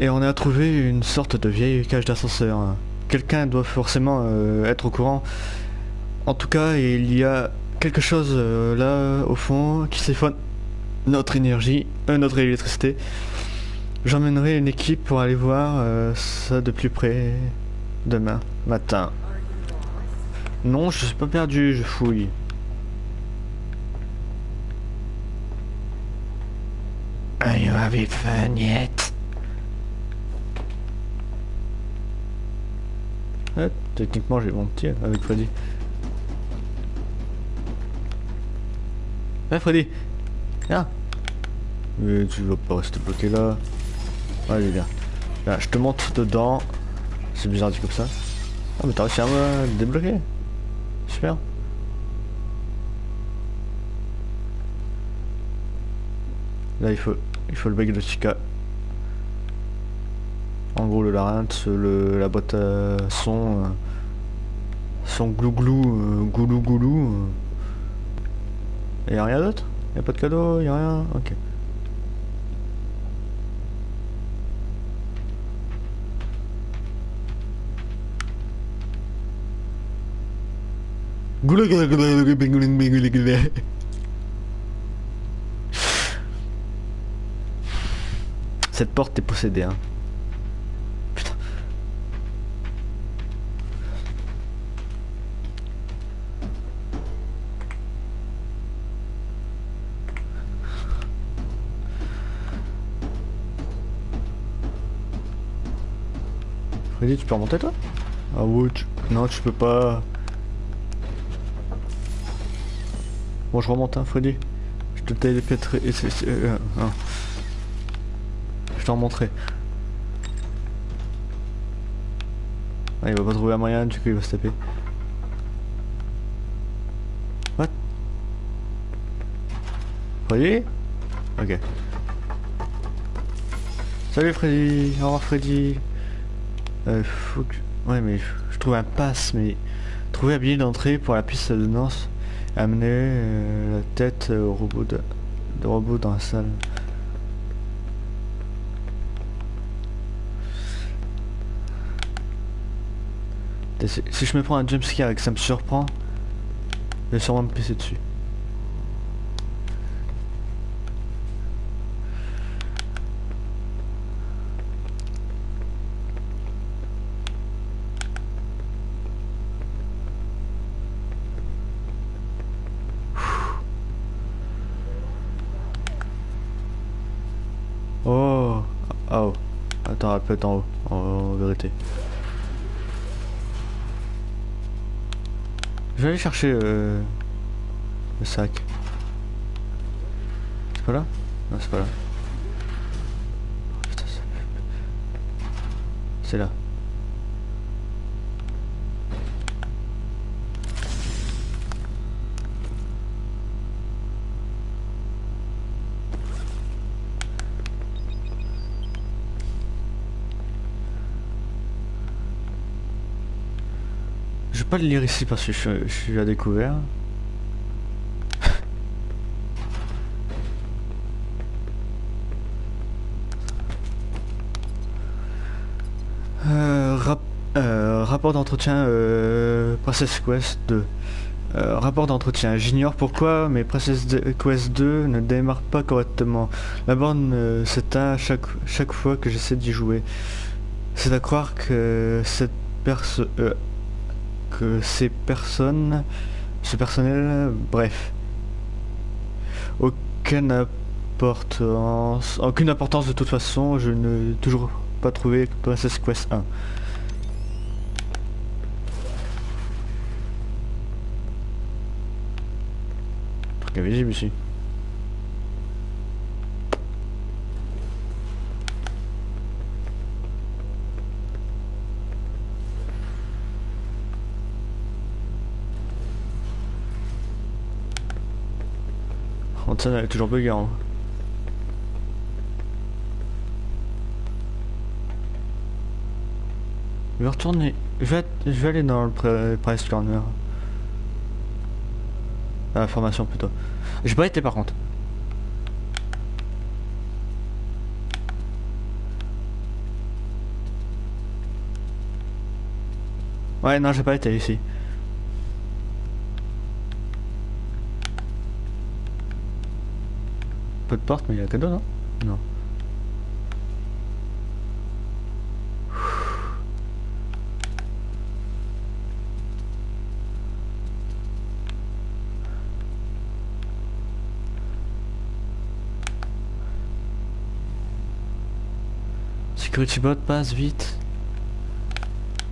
Et on a trouvé une sorte de vieille cage d'ascenseur. Quelqu'un doit forcément euh, être au courant. En tout cas, il y a quelque chose euh, là au fond qui siphonne notre énergie, euh, notre électricité. J'emmènerai une équipe pour aller voir ça de plus près demain matin. Non, je suis pas perdu, je fouille. You fun yet? Ouais, techniquement j'ai mon petit avec Freddy. Ouais Freddy? Viens Mais tu vas pas rester bloqué là. Allez viens. Là, je te montre dedans. C'est bizarre dit comme ça. Ah mais t'as réussi à me débloquer. Super. Là il faut il faut le bec de Chica. En gros le larynx, le, la boîte à son, euh, son glou-glou, euh, goulou-goulou. euh. Et a rien d'autre? Y a pas de cadeau Y a rien? Ok. Cette porte est possédée, hein. Freddy, tu peux remonter toi? Ah ouais, tu... non, tu peux pas. Bon, je remonte, hein, Freddy. Je te c'est... c'est- euh, hein. je t'en montrer. Ah, il va pas trouver un moyen, du coup il va se taper. What? Freddy? Ok. Salut Freddy, au revoir Freddy. Euh, faut que... Ouais mais je trouve un pass, mais... Trouver un billet d'entrée pour la piste de danse. Amener euh, la tête au robot de... robot dans la salle. Si je me prends un jumpscare et que ça me surprend, je vais sûrement me pisser dessus. Oh, oh, attends, elle peut être en haut, en, en vérité. Je vais aller chercher euh, le sac. C'est pas là? Non, c'est pas là. Oh, C'est là. Pas le lire ici parce que je, je suis à découvert. Euh, euh, rapport d'entretien euh, Princess Quest 2. Euh, rapport d'entretien. J'ignore pourquoi, mais Princess Quest 2 ne démarre pas correctement. La borne euh, s'éteint chaque, chaque fois que j'essaie d'y jouer. C'est à croire que cette personne... que ces personnes... Ce personnel... Bref. Aucune importance... Aucune importance de toute façon, je ne toujours pas trouvé Princess Quest 1. Truc invisible ici. Hansen elle est toujours buguée. Hein. Je vais retourner. Je vais, je vais aller dans le pre- Price Corner. La formation plutôt. J'ai pas été par contre. Ouais non j'ai pas été ici. Peu de porte mais il y a cadeau non? Non. Security bot passe vite.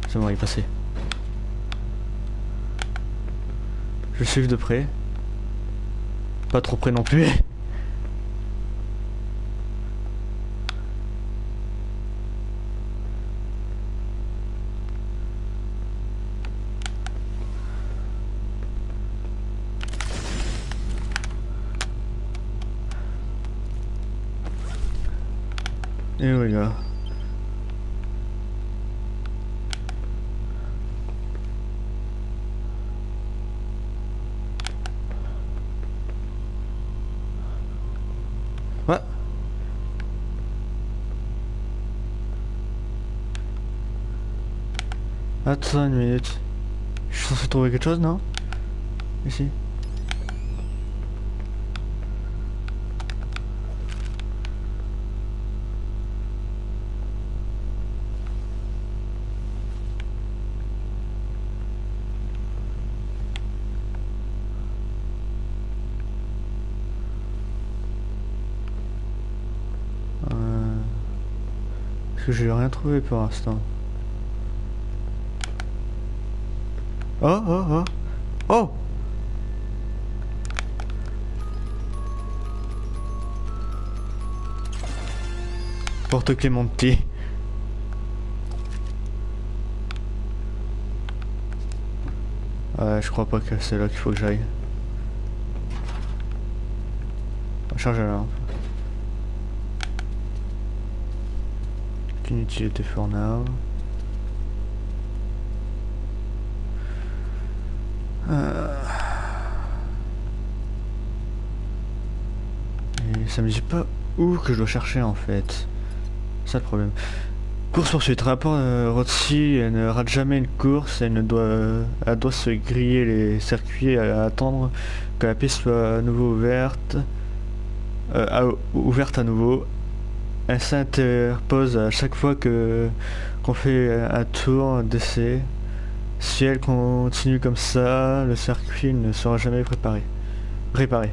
C'est bon il est passé. Je suive de près. Pas trop près non plus. Here we go. What? Attends une minute. Je suis censé trouver quelque chose, Parce que j'ai rien trouvé pour l'instant. Oh oh oh Oh Porte Clémenti. Ouais, je crois pas que c'est là qu'il faut que j'aille. Charge la lampe. Aucune utilité for now. Euh. Et ça me dit pas où que je dois chercher en fait. Ça le problème. Course poursuite. Rapport euh, Rotsy, elle ne rate jamais une course. Elle ne doit, elle doit se griller les circuits et attendre que la piste soit à nouveau ouverte. Euh, à- ouverte à nouveau. Elle s'interpose à chaque fois que qu'on fait un tour d'essai. Si elle continue comme ça, le circuit ne sera jamais préparé. Réparé.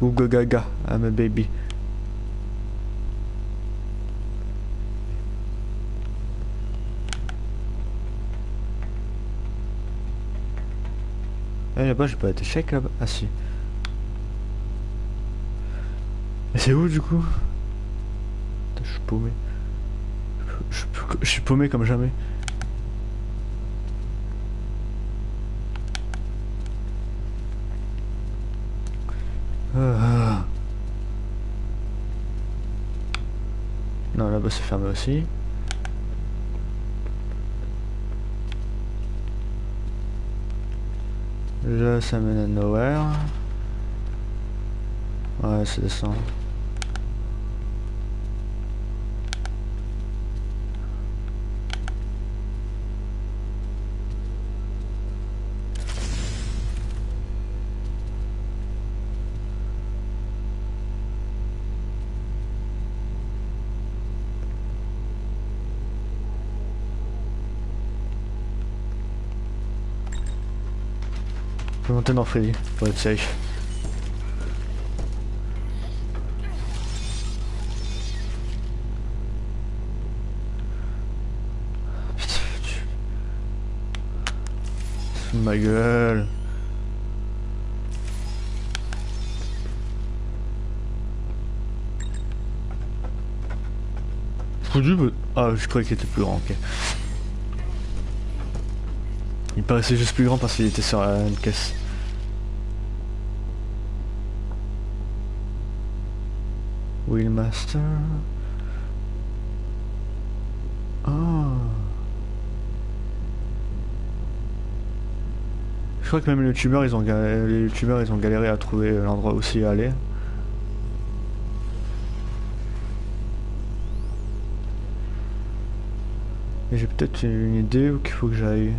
Ooga gaga, I'm a baby. Eh là-bas j'ai pas été check là-bas. Ah si. Mais c'est où du coup? Je suis paumé. Je, suis- je suis paumé comme jamais. Ah. Non, là-bas c'est fermé aussi. Là ça mène à nowhere. Ouais, c'est descend. Monter dans Freddy pour être safe. Ma gueule. Ah, je croyais qu'il était plus grand, ok. Il paraissait juste plus grand parce qu'il était sur une caisse. Wheelmaster. Ah. Je crois que même les youtubeurs ils ont galéré, les ils ont galéré à trouver l'endroit aussi y aller. J'ai peut-être une idée où qu'il faut que j'aille.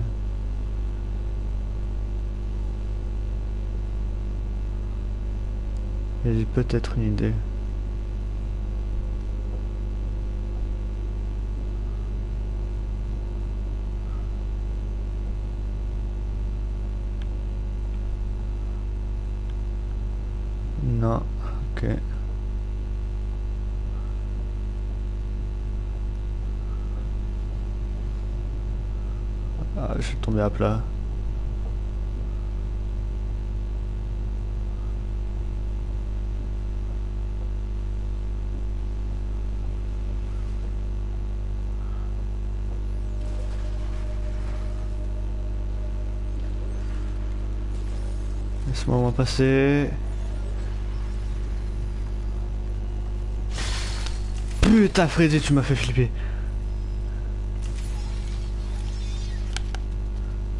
J'ai peut-être une idée. Tombé à plat. Laisse-moi m'en passer. Putain Freddy, tu m'as fait flipper.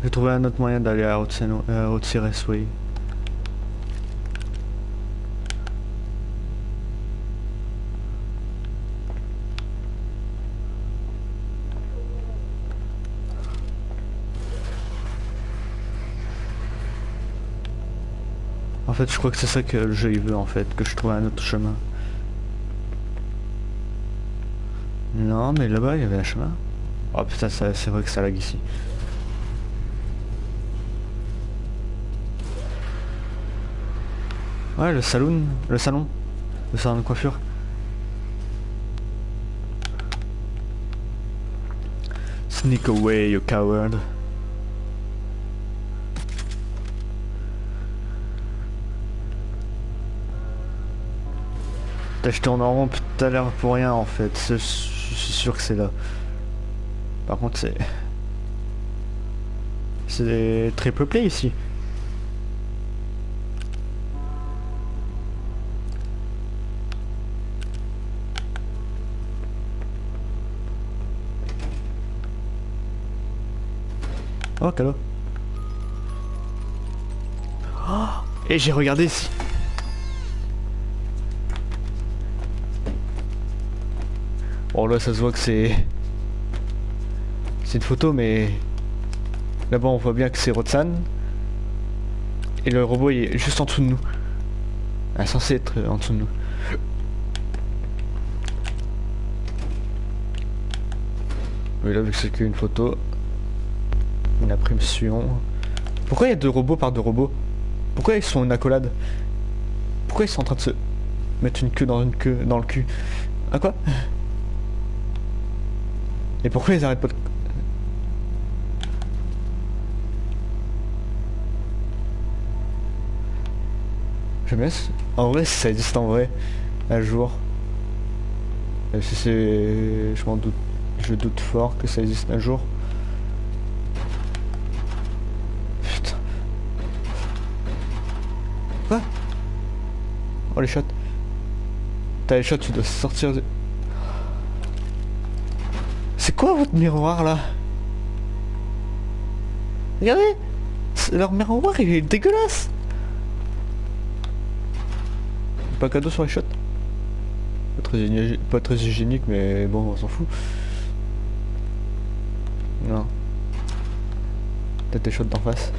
J'ai trouvé un autre moyen d'aller à Rotsy Raceway. En fait, je crois que c'est ça que le jeu il veut en fait, que je trouve un autre chemin. Non, mais là-bas, il y avait un chemin. Oh putain, c'est vrai que ça lag ici. Ouais, le saloon, le salon, le salon de coiffure. Sneak away, you coward. T'as jeté en rond tout à l'heure pour rien en fait, je suis sûr que c'est là. Par contre c'est... C'est très peuplé ici. Oh, cadeau. Oh, et j'ai regardé ici. Bon là ça se voit que c'est... C'est une photo mais... Là-bas on voit bien que c'est Rotsan. Et le robot il est juste en dessous de nous. Est censé être en dessous de nous. Oui là vu que c'est qu'une photo. Une impression. Pourquoi il y a deux robots par deux robots? Pourquoi ils sont une accolade? Pourquoi ils sont en train de se mettre une queue dans une queue dans le cul? À quoi? Et pourquoi ils arrêtent pas de... J'aime bien ce- En vrai, ça existe en vrai, un jour. Euh, Si c'est... Je m'en doute... Je doute fort que ça existe un jour. Oh les shots. T'as les shots, tu dois sortir de... C'est quoi votre miroir là? Regardez Leur miroir il est dégueulasse Pas cadeau sur les shots? Pas très, pas très hygiénique mais bon on s'en fout. Non. Peut-être des shots d'en face.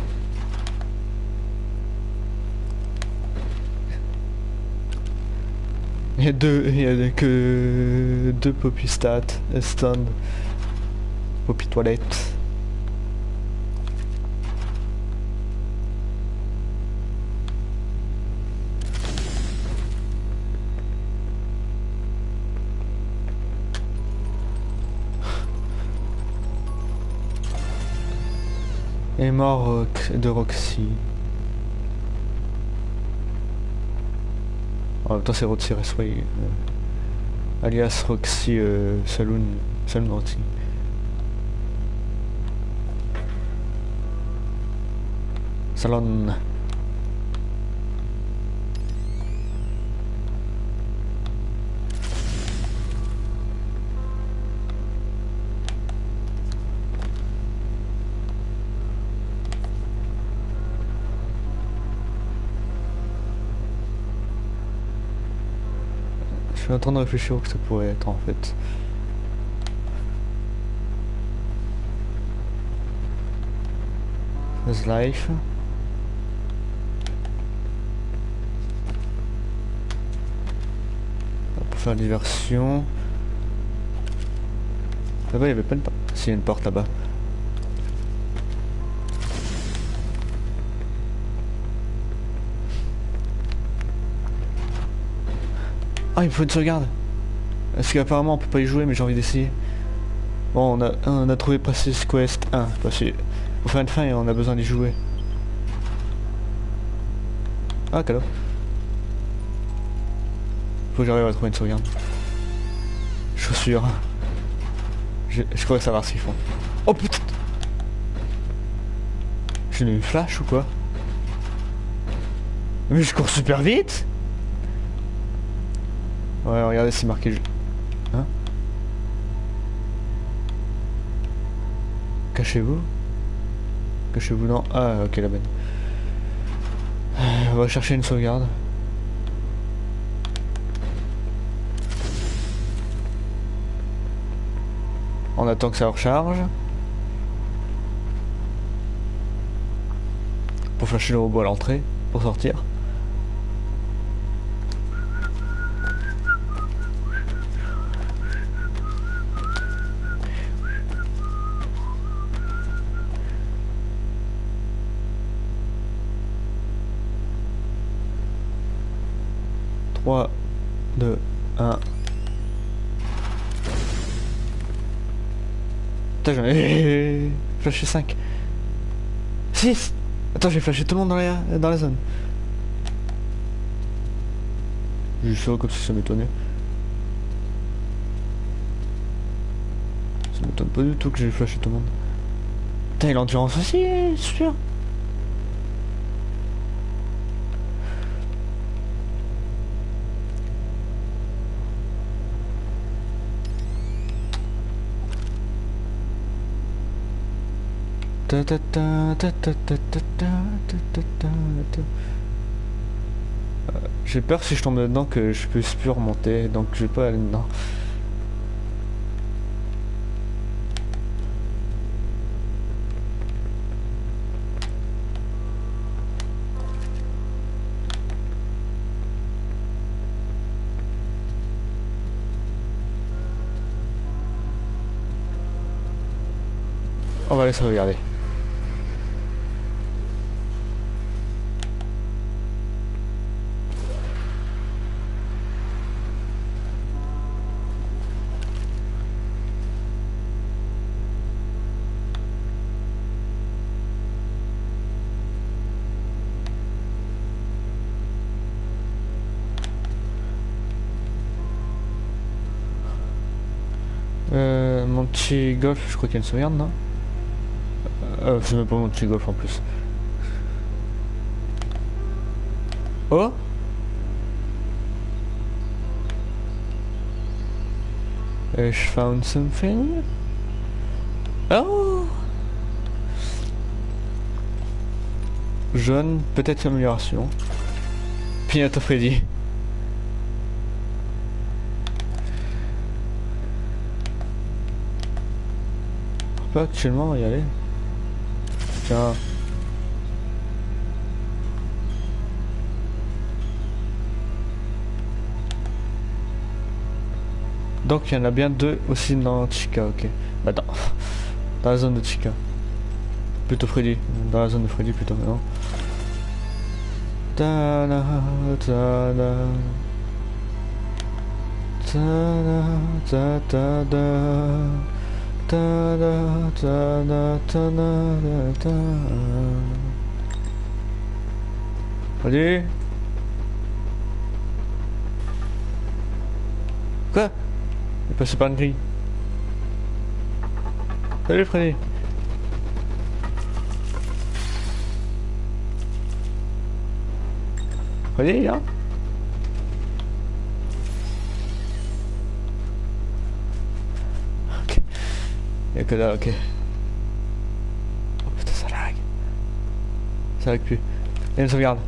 Il y a deux, il y a que deux Poppy Stat, Stone, Poppy Toilette. Et mort de Roxy. En même temps, c'est Roxy Raceway. euh, alias Roxy euh, Saloon. Saloon Roxy. Salon. Suis en train de réfléchir où que ça pourrait être en fait. There's life. Pour faire diversion. Là-bas, il n'y avait pas une porte. S'il y a une porte là-bas. Il faut une sauvegarde. Parce qu'apparemment, on peut pas y jouer, mais j'ai envie d'essayer. Bon, on a, on a trouvé Princess Quest 1. Parce pour faire une fin, on a besoin d'y jouer. Ah, cadeau. Faut que j'arrive à trouver une sauvegarde. Chaussures. Je, je pourrais savoir ce qu'ils font. Oh putain J'ai eu une flash ou quoi? Mais je cours super vite Ouais, regardez, c'est marqué. Hein Cachez-vous? Cachez-vous dans... Ah, ok, la bonne. On va chercher une sauvegarde. On attend que ça recharge. Pour flasher le robot à l'entrée, pour sortir. Flashé 5. 6 Attends, j'ai flashé tout le monde dans la, dans la zone. Juste ça comme si ça m'étonnait. Ça m'étonne pas du tout que j'ai flashé tout le monde. Putain, il l'endurance aussi, sûr. J'ai peur si je tombe dedans que je puisse plus remonter, donc je vais pas aller dedans. On va aller sauvegarder. Euh, mon petit golf, je crois qu'il y a une sauvegarde, non euh, C'est même pas mon petit golf en plus. Oh I found something. Oh Jaune, peut-être amélioration. Pignata Freddy. Actuellement y aller. Tiens. Donc il y en a bien deux aussi dans Chica, ok. Bah dans, dans la zone de Chica. Plutôt Freddy. Dans la zone de Freddy plutôt, non. Salut Quoi? Il passe pas une grille. Salut Freddy. Freddy, là. Que là, ok. Oh putain, ça lag. Ça lag plus. A une sauvegarde.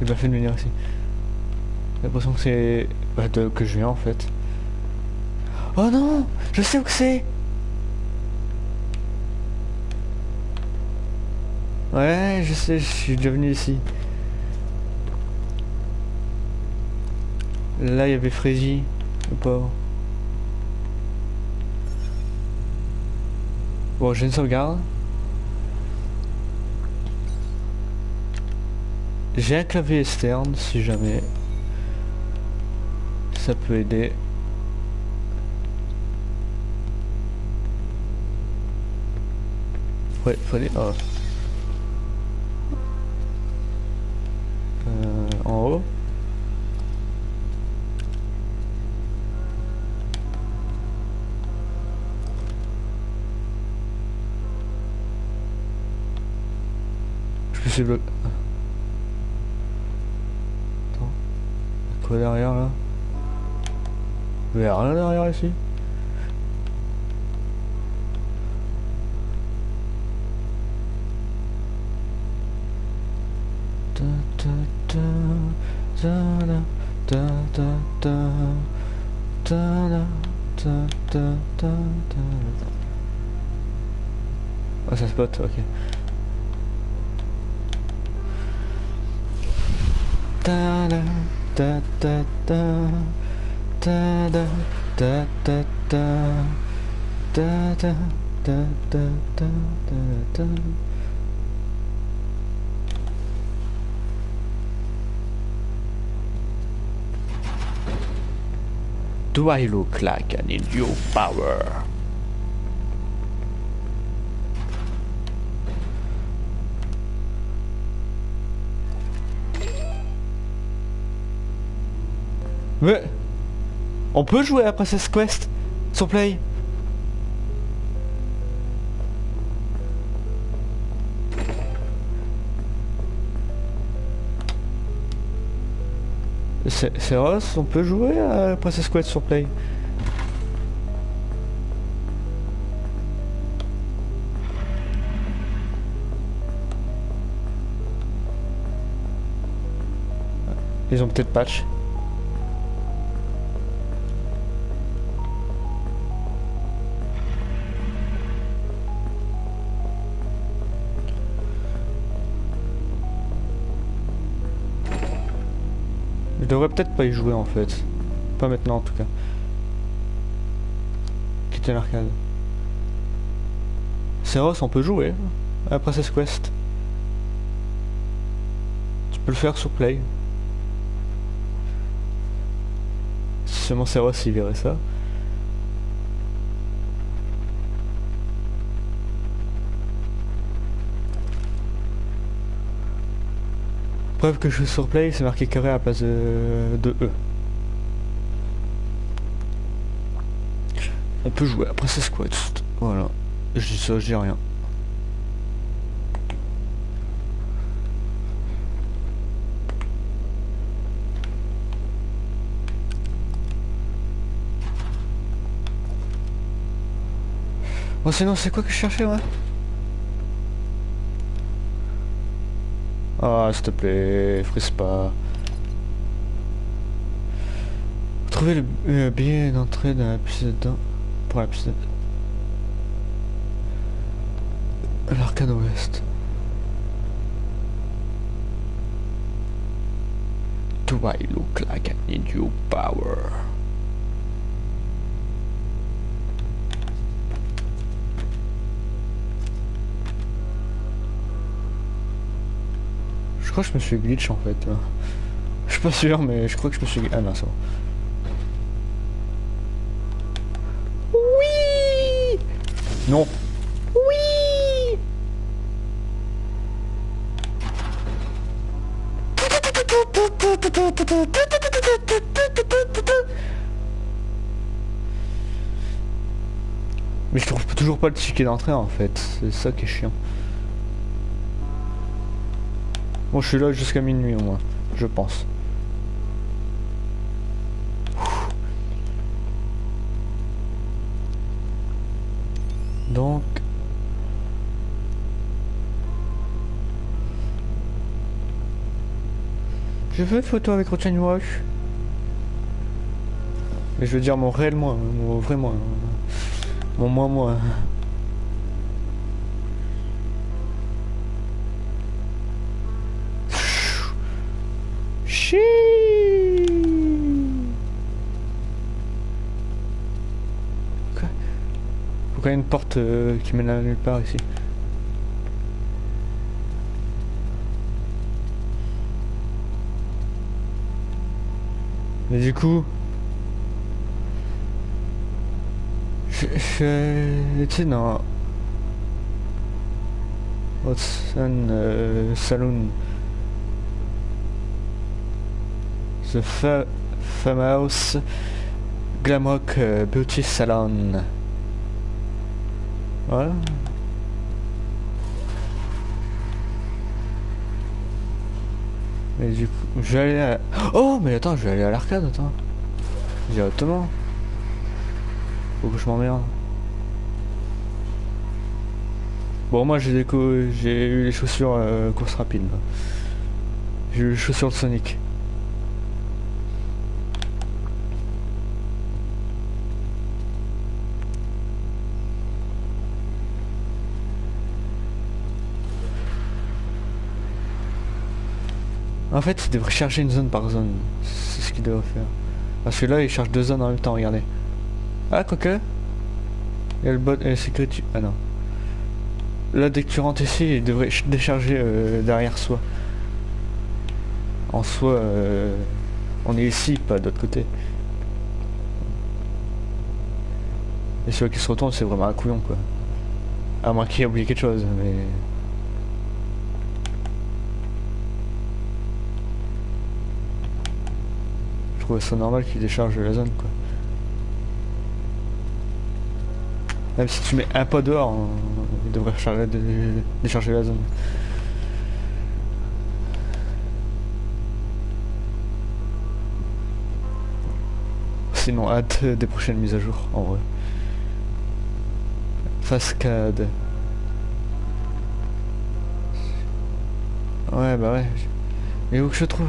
Il m'a fait de venir ici. J'ai l'impression que c'est... Bah, de... que je viens en fait. Oh non Je sais où que c'est Ouais, je sais, je suis déjà venu ici. Là, il y avait Freddy, le pauvre. Bon, j'ai une sauvegarde. J'ai un clavier externe, si jamais. Ça peut aider. Ouais, fallait... Oh. c'est le... Attends. Il quoi derrière là Il n'y a rien derrière ici Ah oh, ça spot, ok. Ta ta ta da ta ta ta ta ta ta ta ta ta ta Do I look like an idiot power? Mais... On peut jouer à Princess Quest sur Play C'est Ross, on peut jouer à Princess Quest sur Play Ils ont peut-être patch. Devrais peut-être pas y jouer en fait. Pas maintenant en tout cas. Quitter l'arcade. Seros, on peut jouer à Princess Quest. Tu peux le faire sur Play. Si seulement Seros il verrait ça. Preuve que je suis sur Play, c'est marqué carré à la place de, E. On peut jouer à Princess Quest. Voilà. Je dis ça, je dis rien. Bon sinon c'est quoi que je cherchais ouais S'il te plaît, frise pas. Trouvez le billet d'entrée dans la piste dedans. Pour la piste L'arcade ouest. Do I look like I need your power? Je crois que je me suis glitch en fait. là. Je suis pas sûr mais je crois que je me suis... Ah non c'est bon. Oui Non. Oui Mais je trouve toujours pas le ticket d'entrée en fait, c'est ça qui est chiant. Bon, je suis là jusqu'à minuit au moins, je pense. Donc... Je veux une photo avec Rotten Wash. Mais je veux dire mon réel moi, mon vrai moi. Mon moi moi. Une porte euh, qui mène à nulle part ici Mais du coup... Je... je tu sais, dans... Watson euh, Saloon... The fa Famous Glamrock euh, Beauty Salon. Voilà. Mais du coup, je vais aller à... Oh, mais attends, je vais aller à l'arcade, attends. Directement. Faut que je m'emmerde. Bon, moi j'ai des j'ai eu les chaussures euh, course rapide. J'ai eu les chaussures de Sonic. En fait, il devrait charger une zone par zone. C'est ce qu'il devrait faire. Parce que là, il charge deux zones en même temps, regardez. Ah, quoique. Il y a le bot la sécurité. Ah non. Là, dès que tu rentres ici, il devrait ch- décharger euh, derrière soi. En soi, euh, on est ici, pas de l'autre côté. Et celui qui se retourne, c'est vraiment un couillon, quoi. À moins qu'il ait oublié quelque chose, mais... Trouve ça normal qu'il décharge la zone quoi. Même si tu mets un pas dehors, il devrait décharger la zone. Sinon, hâte des prochaines mises à jour, en vrai. Fascade. Ouais, bah ouais. Mais où que je trouve?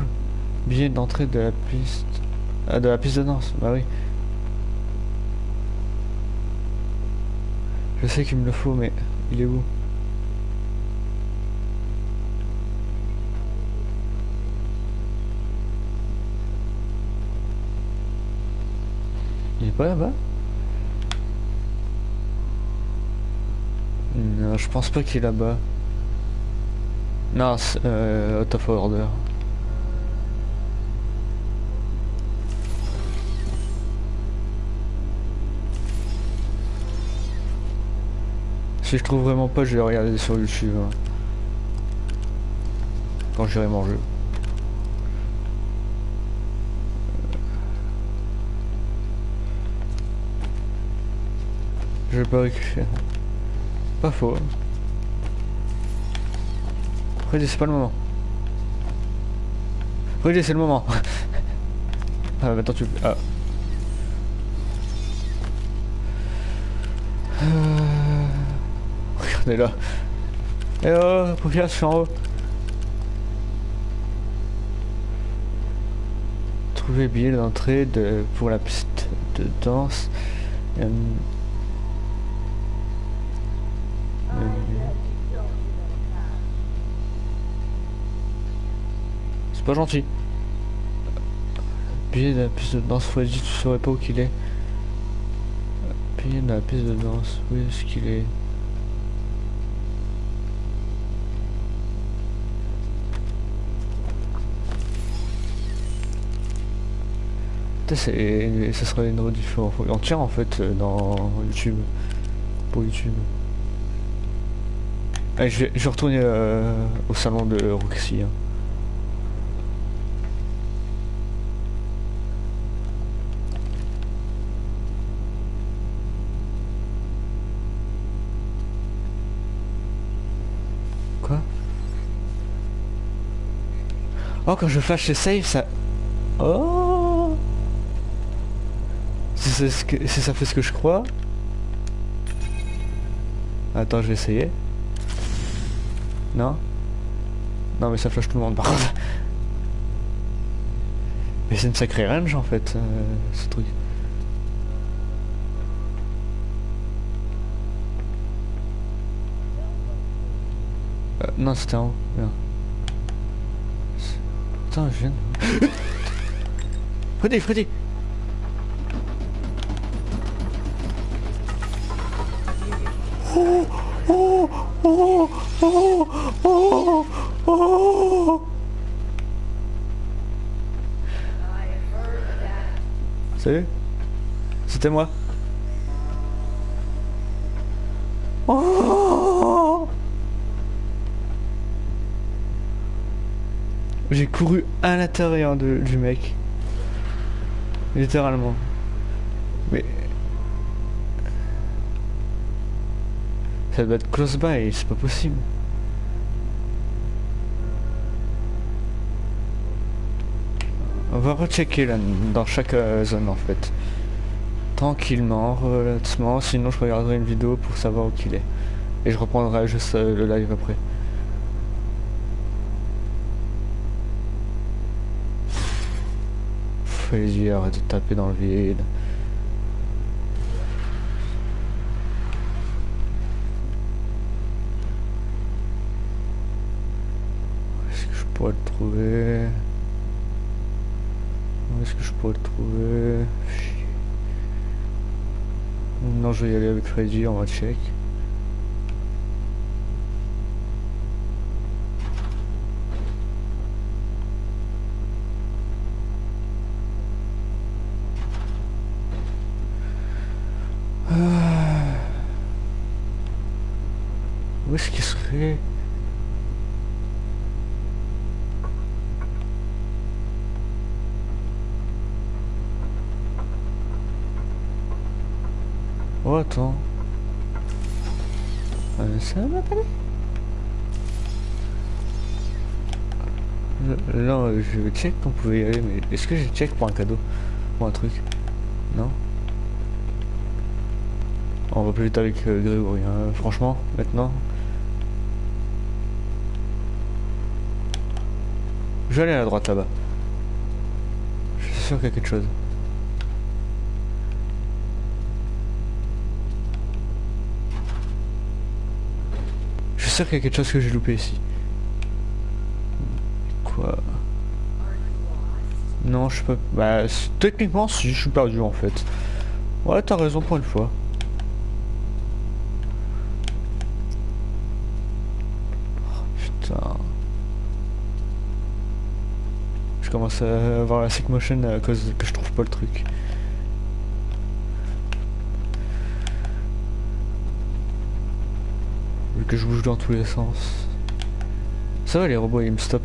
Billet d'entrée de la piste. Ah, de la piste de danse, bah oui. Je sais qu'il me le faut, mais il est où? Il est pas là-bas? Non, je pense pas qu'il est là-bas. Non, c'est euh, out of order. Si je trouve vraiment pas, je vais regarder sur YouTube. hein. Quand j'irai manger. Je vais pas récupérer. Pas faux. Freddy, c'est pas le moment. Freddy, c'est le moment. ah, maintenant tu... Ah. Regardez là. Eh oh, regarde, je suis en haut. Trouver billet d'entrée de... pour la piste de danse. Euh, euh, C'est pas gentil. Billet de la piste de danse, Freddy, tu saurais pas où qu'il est. Billet de la piste de danse, où est-ce qu'il est? C'est- ça serait une rediff entière en fait euh, dans YouTube. Pour YouTube. Allez, je vais, je vais retourner euh, au salon de Roxy. hein. Quoi? Oh, quand je flash save, ça... Oh c'est ce que- si ça fait ce que je crois... Attends, je vais essayer. Non? Non, mais ça flash tout le monde, par contre. Mais c'est une sacrée range, en fait, euh, ce truc. Euh, non, c'était en haut. Merde. Putain, je viens de... Freddy, Freddy Salut C'était moi Oh J'ai couru à l'intérieur du mec. Littéralement. Mais... Ça doit être close by, c'est pas possible. On va rechecker là, dans chaque euh, zone en fait. Tranquillement, relativement, sinon je regarderai une vidéo pour savoir où qu'il est. Et je reprendrai juste euh, le live après. Fais arrête de taper dans le vide. Où est-ce que je pourrais le trouver Où est-ce que je pourrais le trouver? Non, je vais y aller avec Freddy, on va check. Je check qu'on pouvait y aller, mais est-ce que j'ai check pour un cadeau Pour un truc? Non? On va plus vite avec euh, Grégory, hein. franchement, maintenant. Je vais aller à la droite là-bas. Je suis sûr qu'il y a quelque chose. Je suis sûr qu'il y a quelque chose que j'ai loupé ici. Quoi? Non, je pas... Bah, techniquement, si, je suis perdu en fait. Ouais, t'as raison pour une fois. Oh, putain. Je commence à avoir la sick motion à cause que je trouve pas le truc. Vu que je bouge dans tous les sens. Ça va les robots ils me stoppent.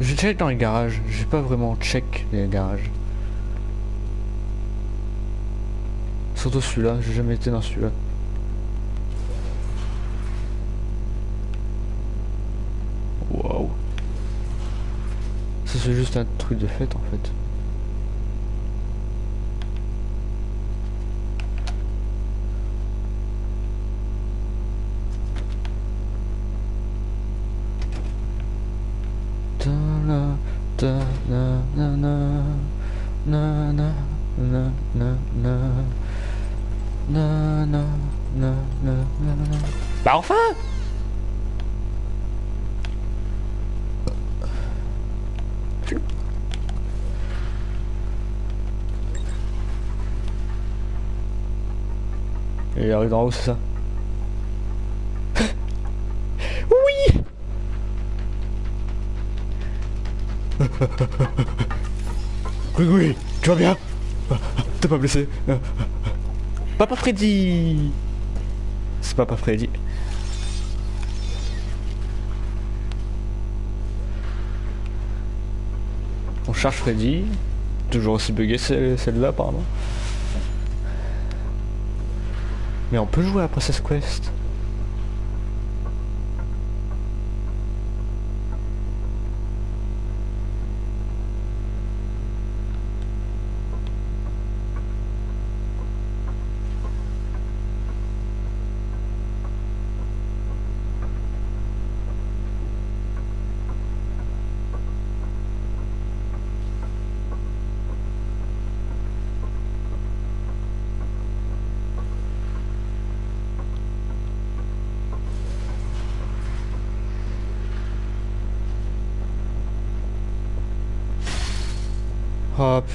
Je check dans les garages, j'ai pas vraiment check les garages. Surtout celui-là, j'ai jamais été dans celui-là. Waouh. Ça c'est juste un truc de fête en fait. C'est ça? Oui Oui, tu vas bien? T'es pas blessé? Papa Freddy C'est Papa Freddy. On charge Freddy. Toujours aussi bugué celle- celle-là apparemment. Mais on peut jouer à Princess Quest.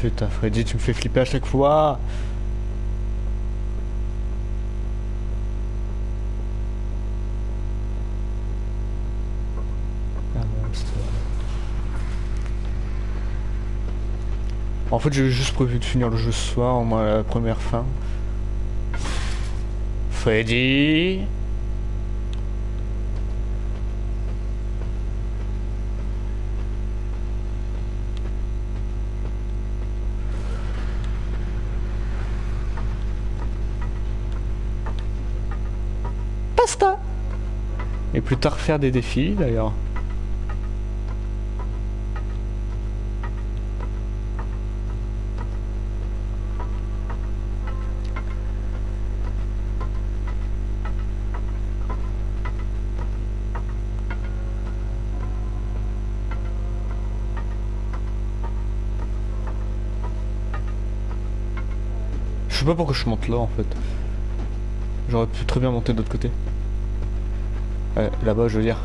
Putain Freddy tu me fais flipper à chaque fois Ah. En fait j'ai juste prévu de finir le jeu ce soir, au moins la première fin. Freddy plus tard faire des défis d'ailleurs. Je sais pas pourquoi je monte là en fait. J'aurais pu très bien monter de l'autre côté. Là-bas je veux dire.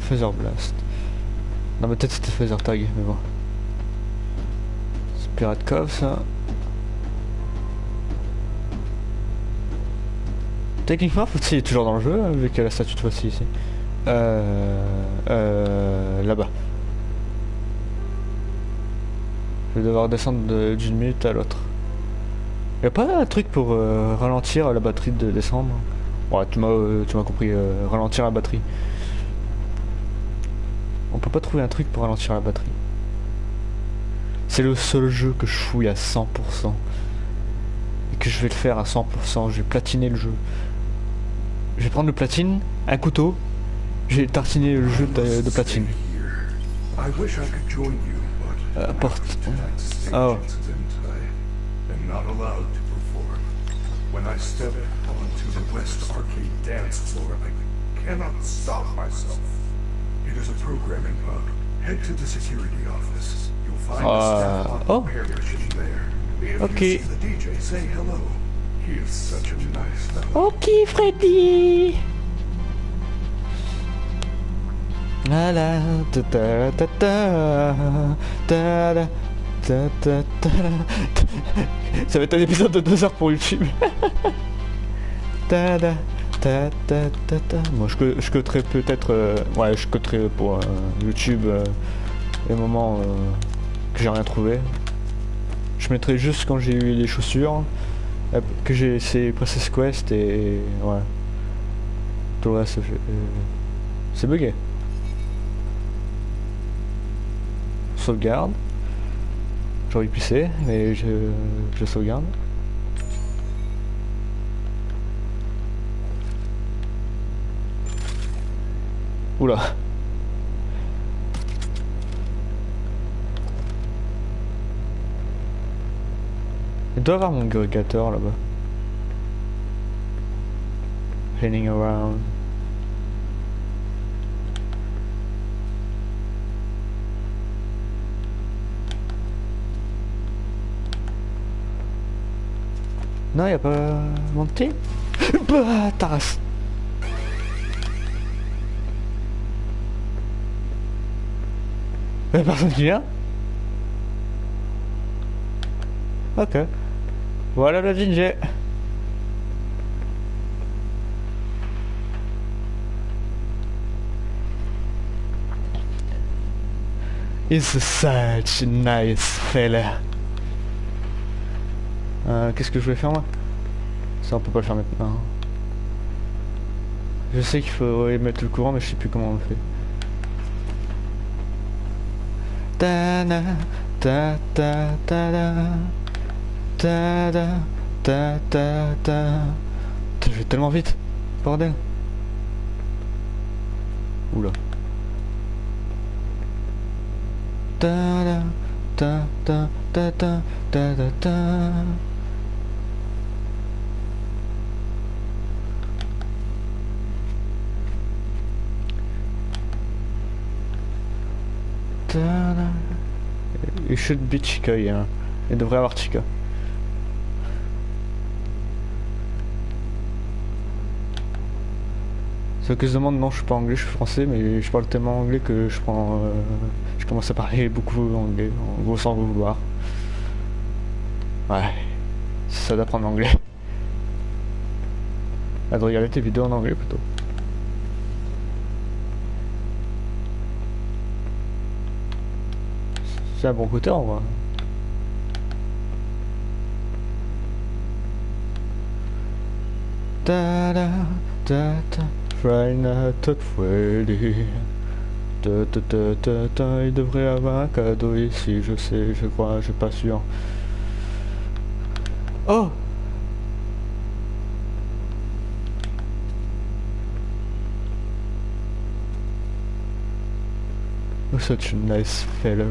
Phaser Blast. Non mais peut-être c'était Phaser Tag, mais bon. C'est Pirate Cove ça. Techniquement, Foxy est toujours dans le jeu, avec la statue de Foxy ici. Euh... Euh... Là-bas. Je vais devoir descendre de- d'une minute à l'autre. Y'a pas un truc pour euh, ralentir la batterie de descendre Ouais, tu m'as euh, tu m'as compris, euh, ralentir la batterie. On peut pas trouver un truc pour ralentir la batterie. C'est le seul jeu que je fouille à 100%. Et que je vais le faire à 100%. Je vais platiner le jeu. Je vais prendre le platine, un couteau. Je vais tartiner le jeu de, de platine. Euh, porte. Oh. Not allowed to perform. When I step onto the West Arcade dance floor, I cannot stop myself. It is a programming bug. Head to the security office. You'll find Uh, a staff oh. repair machine there. If Okay. you see the DJ, say hello. He is such a nice fellow. Ok Freddy La la ta ta ta ta ta ta Ça va être un épisode de 2 heures pour YouTube. ta je, je coterai peut-être euh, ouais je coterai pour euh, YouTube euh, les moments que j'ai rien trouvé. Je mettrai juste quand j'ai eu les chaussures. Que j'ai essayé Princess Quest et ouais. Tout le reste, c'est bugué. Sauvegarde. J'aurais pu pisser, mais je, je sauvegarde. Oula. Il doit avoir mon agrégateur là-bas. Hanging around. Non, y a pas monté Bah, tasse Y'a personne qui vient? Ok. Voilà le ginger. He's such a nice fella. Euh, Qu'est-ce que je vais faire moi? Ça on peut pas le faire maintenant. Je sais qu'il faut mettre le courant mais je sais plus comment on le fait. Ta da. Ta da, ta Je vais tellement vite, bordel. Oula. Ta da, ta ta ta. Il should be Chica, il, devrait avoir Chica. Ceux qui se demandent, non, je suis pas anglais, je suis français, mais je parle tellement anglais que je prends. euh, je commence à parler beaucoup anglais, en gros sans vouloir. Ouais, c'est ça d'apprendre l'anglais. Ah, de regarder tes vidéos en anglais plutôt. C'est un bon côté en vrai. Ta da ta ta Friday Night at Freddy. Ta ta ta ta ta Il devrait avoir un cadeau ici, je sais, je crois, je suis pas sûr. Oh, such a nice fellow.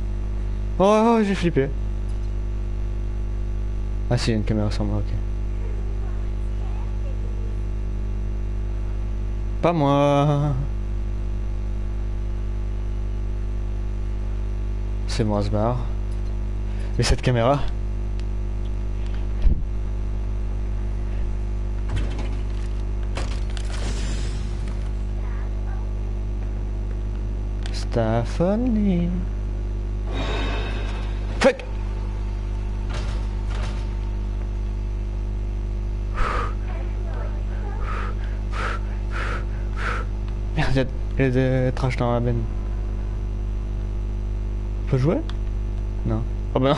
Oh, oh, oh, j'ai flippé. Ah si, il y a une caméra sur moi, ok. Pas moi. C'est moi, ce bar. Et cette caméra? Stephanie. Il y a- trash dans la benne. On peut jouer? Non. Oh non.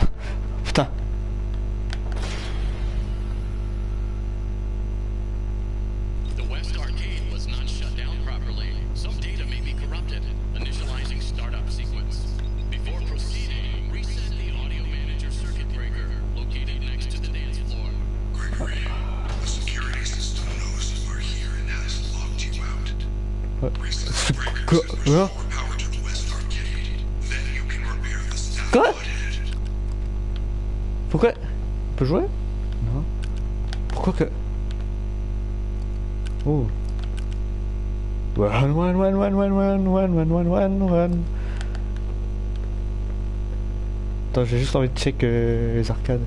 J'ai juste envie de check euh, les arcades.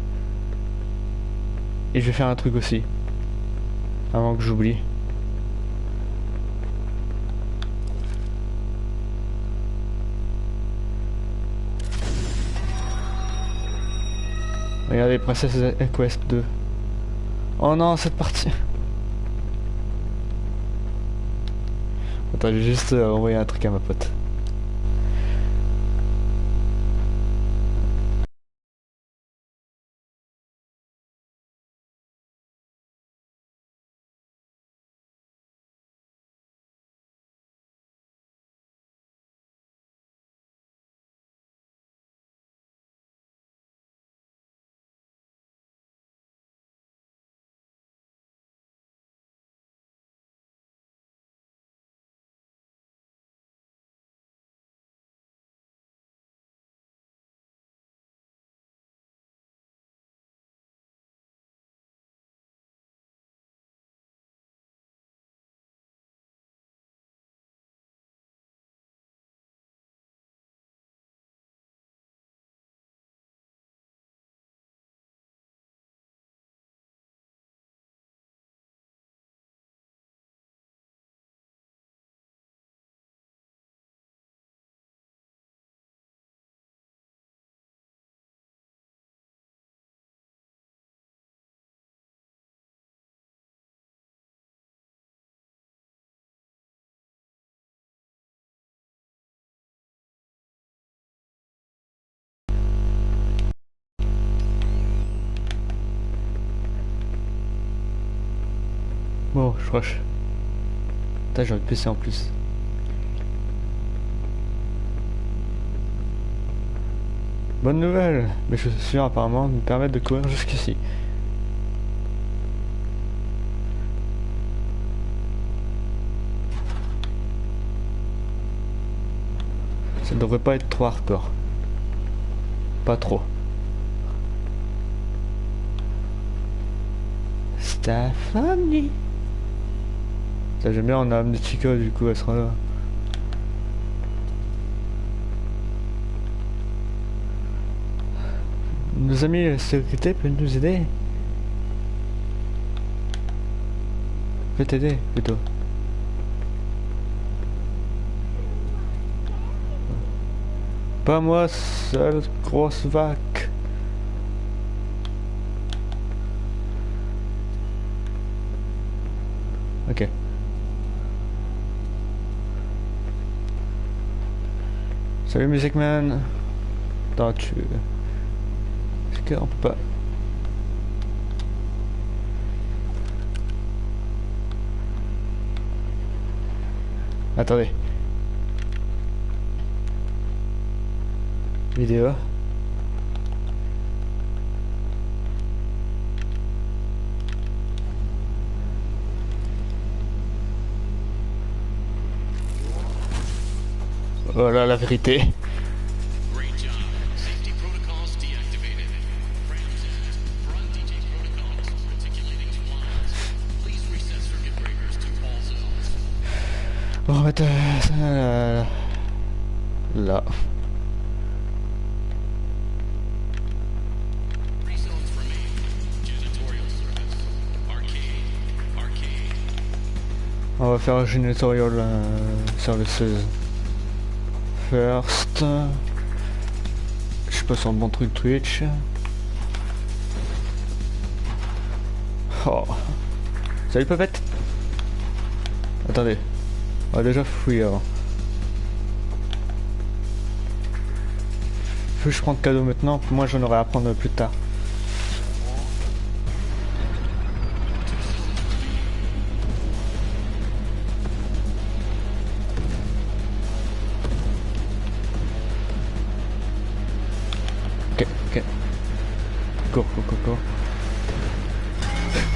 Et je vais faire un truc aussi. Avant que j'oublie. Regardez, Princess Quest 2. Oh non, cette partie. Attends, j'ai juste euh, envoyé un truc à ma pote. Bon, je rush. Putain, j'ai envie de PC en plus. Bonne nouvelle Mes chaussures apparemment me permettent de courir jusqu'ici. Ça devrait pas être trop hardcore. Pas trop. Stephanie Ça j'aime bien, on a amené Chico du coup elle sera là. Nos amis sécurité peuvent nous aider Peut t'aider plutôt. Pas moi, seule grosse vague. Salut Music Man. Attends, tu... Est-ce qu'on peut pas... Attendez. Vidéo. Voilà la vérité. On va remettre ça euh, là. On va faire un janitorial euh, services le 16. first. Je passe en bon truc Twitch. Oh. Salut Popette Attendez. On va déjà fouiller avant. Faut que je prenne cadeau maintenant, moi j'en aurai à prendre plus tard.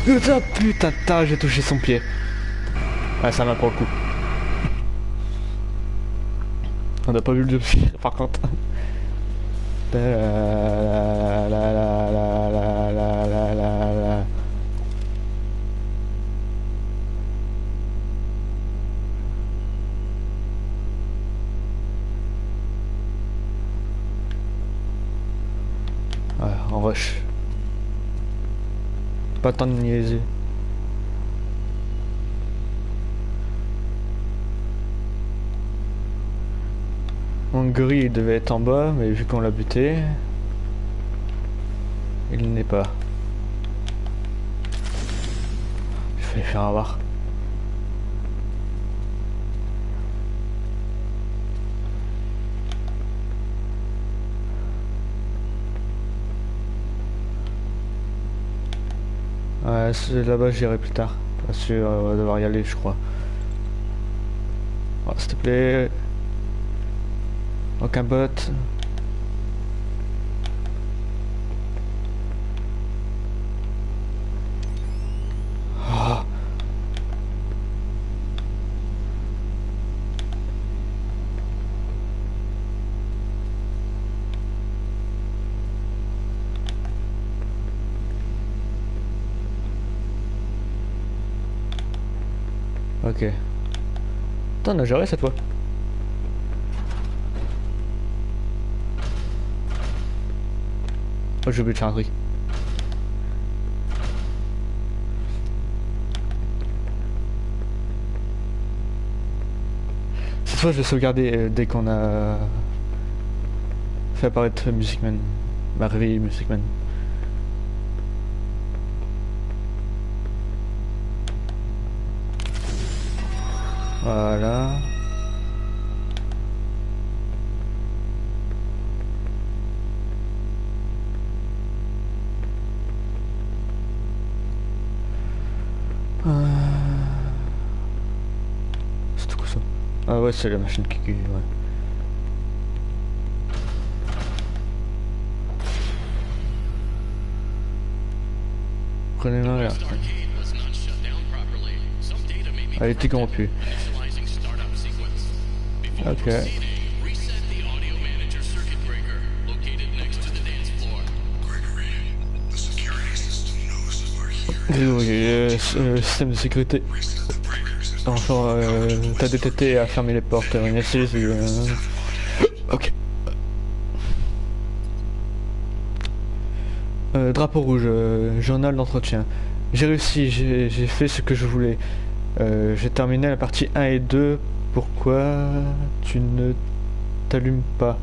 Putain, putain, j'ai touché son pied. Ouais, ça m'a pour le coup. On n'a pas vu le jump par contre. La, Pas tant de niaiser. Mon gris il devait être en bas, mais vu qu'on l'a buté, il n'est pas. Je vais faire avoir. Là-bas j'irai plus tard. Parce que on va devoir y aller, je crois. Oh, S'il te plaît. Aucun bot. Ah. Ok. Putain, on a géré cette fois. Oh, j'ai oublié de faire un truc. Cette fois, je vais sauvegarder euh, dès qu'on a fait apparaître Music Man. Ma réveillé Music Man. Voilà. Euh... C'était quoi ça? Ah ouais, c'est la machine qui cuit, ouais. Prenez-la, regarde. Elle était corrompue. Okay. Désolé, le euh, euh, système de sécurité. Enfin, euh, t'as détecté à fermer les portes. Euh, ok. Euh, drapeau rouge, journal d'entretien. J'ai réussi, j'ai fait ce que je voulais. j'ai terminé la partie 1 et 2 pourquoi tu ne t'allumes pas?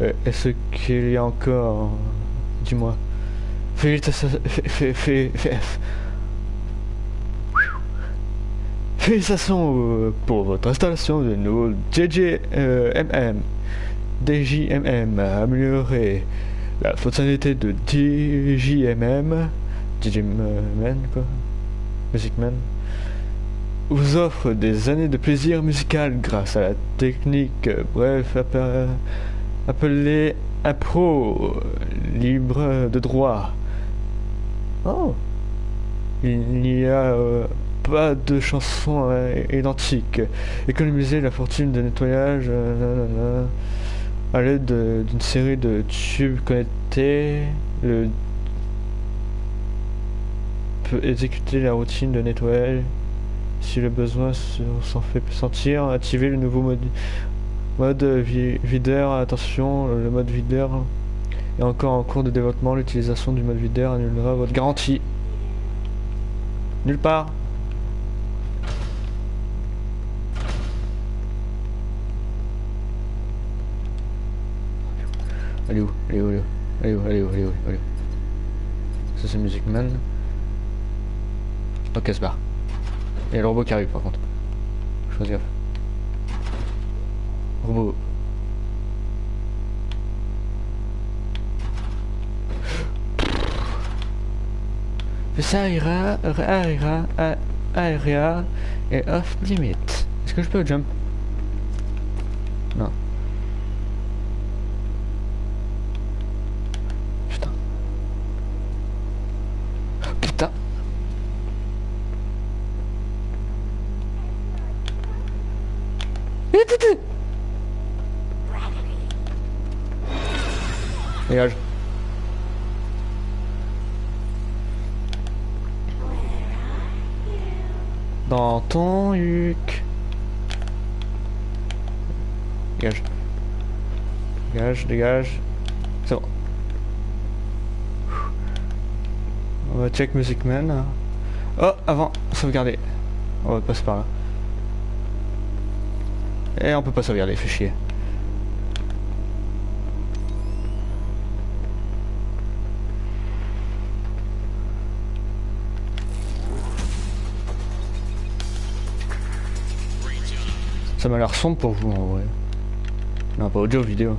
Euh, Est-ce qu'il y a encore Dis-moi. Fé- fé- fé- fé- Félicitations euh, pour votre installation de nouveau JJMM. DJMM amélioré la fonctionnalité de DJMM. DJMM quoi. Music Man. Vous offre des années de plaisir musical grâce à la technique, bref, appe- appelée euh, libre de droit. Oh il n'y a euh, pas de chansons euh, identiques. Économiser la fortune de nettoyage euh, à l'aide de- d'une série de tubes connectés. Le peut exécuter la routine de nettoyage si le besoin se- s'en fait sentir. Activer le nouveau mode, mode vi- videur. Attention, le mode videur est encore en cours de développement. L'utilisation du mode videur annulera votre garantie. Nulle part. Est où est où est où est où est où est où Ça c'est Music Man. Ok, se barre. Il y a le robot qui arrive par contre. Fais gaffe. Robot. Ça ira, ira, ira, ira, et off limit. Est-ce que je peux jump? Non. Dégage. Dans ton huc. Dégage. Dégage, dégage. C'est bon. On va check Music Man. Oh, avant, sauvegarder. On va passer par là. Et on peut pas sauvegarder, fait chier. Ça m'a l'air sombre pour vous en vrai. Non, pas audio vidéo.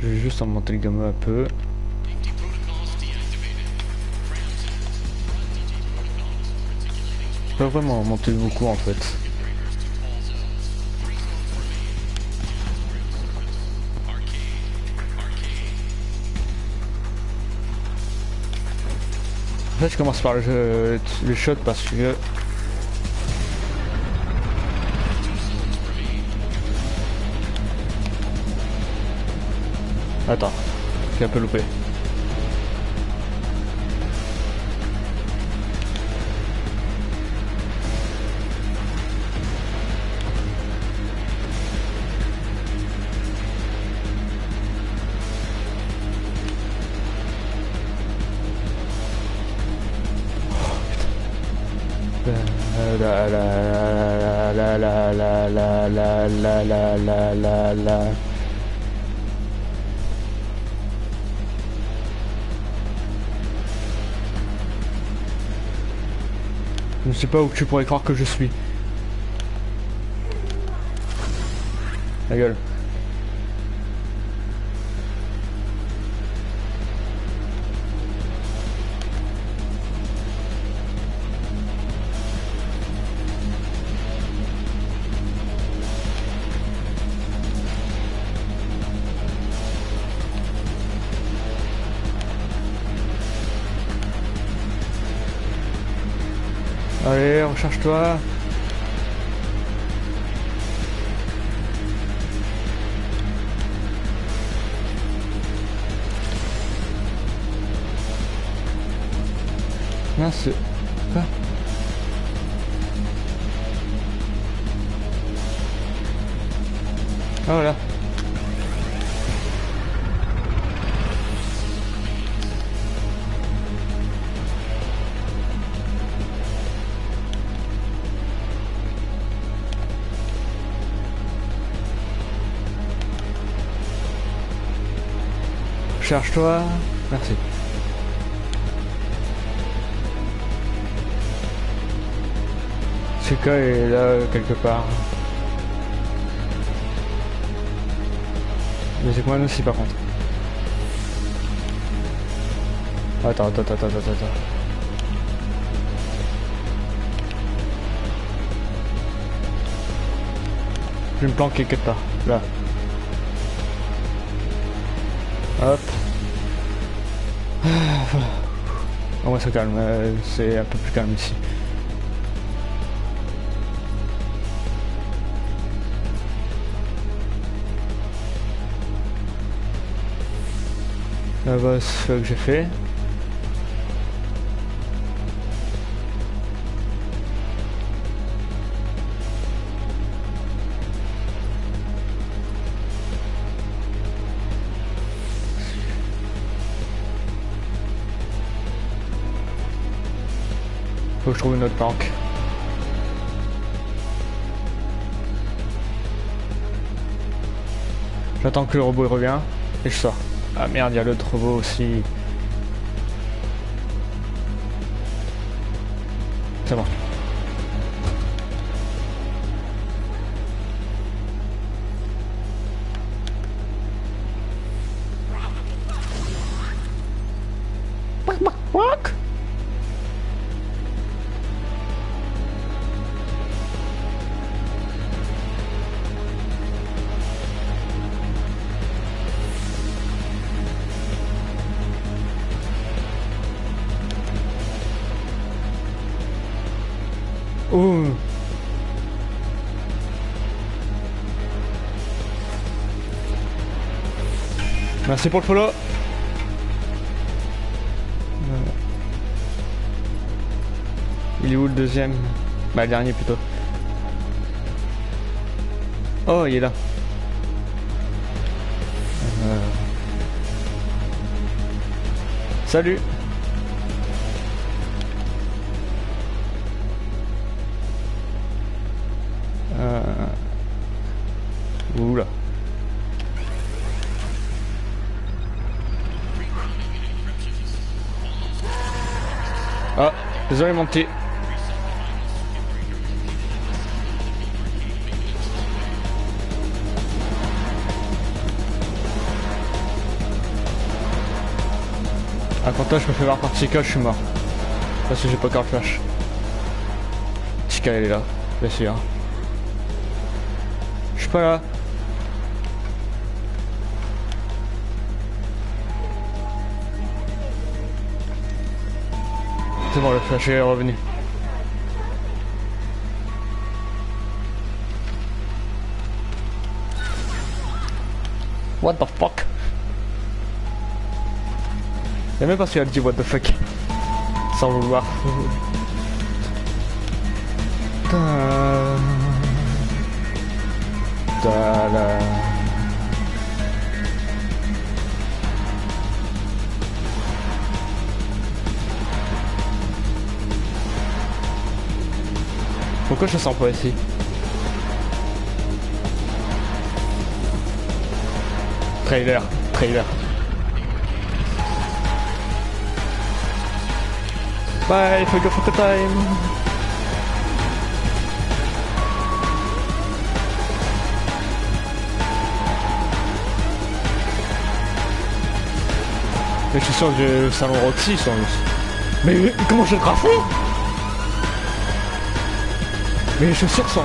Je vais juste augmenter le gamma un peu. Pas vraiment monté beaucoup en fait. En fait, je commence par le, le shot parce que Attends, j'ai un peu loupé. La la la la la Je ne sais pas où tu pourrais croire que je suis. La gueule. Recharge-toi. Mince. Quoi Ah voilà. Charge-toi. Merci. Suka est là quelque part. Mais c'est moi aussi par contre. Attends, attends, attends, attends, attends. Je vais me planquer quelque part. Là. Hop. Moins ça calme, euh, c'est un peu plus calme ici. La boss que j'ai fait. Trouve une autre planque. J'attends que le robot il revient et je sors. Ah merde, il y a l'autre robot aussi. Oh. Merci pour le follow. Il est où le deuxième? Bah le dernier plutôt. Oh il est là. Euh. Salut Petit. Ah quand toi je me fais voir par Chica, je suis mort. Parce que j'ai pas encore flash. Chica elle est là, bien sûr. Je suis pas là. C'est bon, le flash est revenu. What the fuck? Et même qu'il a dit what the fuck. Sans vouloir. Pourquoi je sens pas ici Trailer, trailer. Bye, for go for the time. Mais je suis sûr que le salon Roxy sont Mais, comment je le graffer Mais chaussures sont...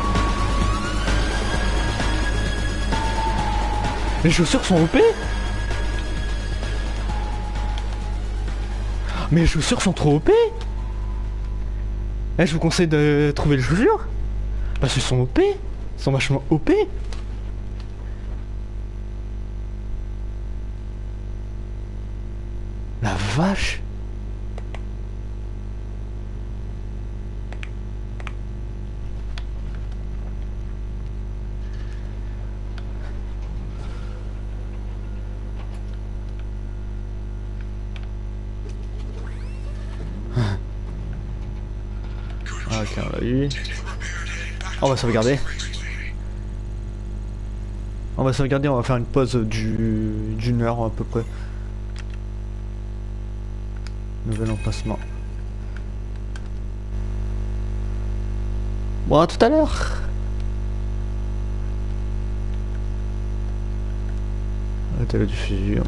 Les chaussures sont OP Mais les chaussures sont trop OP Eh, je vous conseille de trouver les chaussures Parce qu'elles sont OP Elles sont vachement OP La vache On va sauvegarder. On va sauvegarder, on va faire une pause du d'une heure à peu près. Nouvel emplacement. Bon, à tout à l'heure. Arrêtez la diffusion.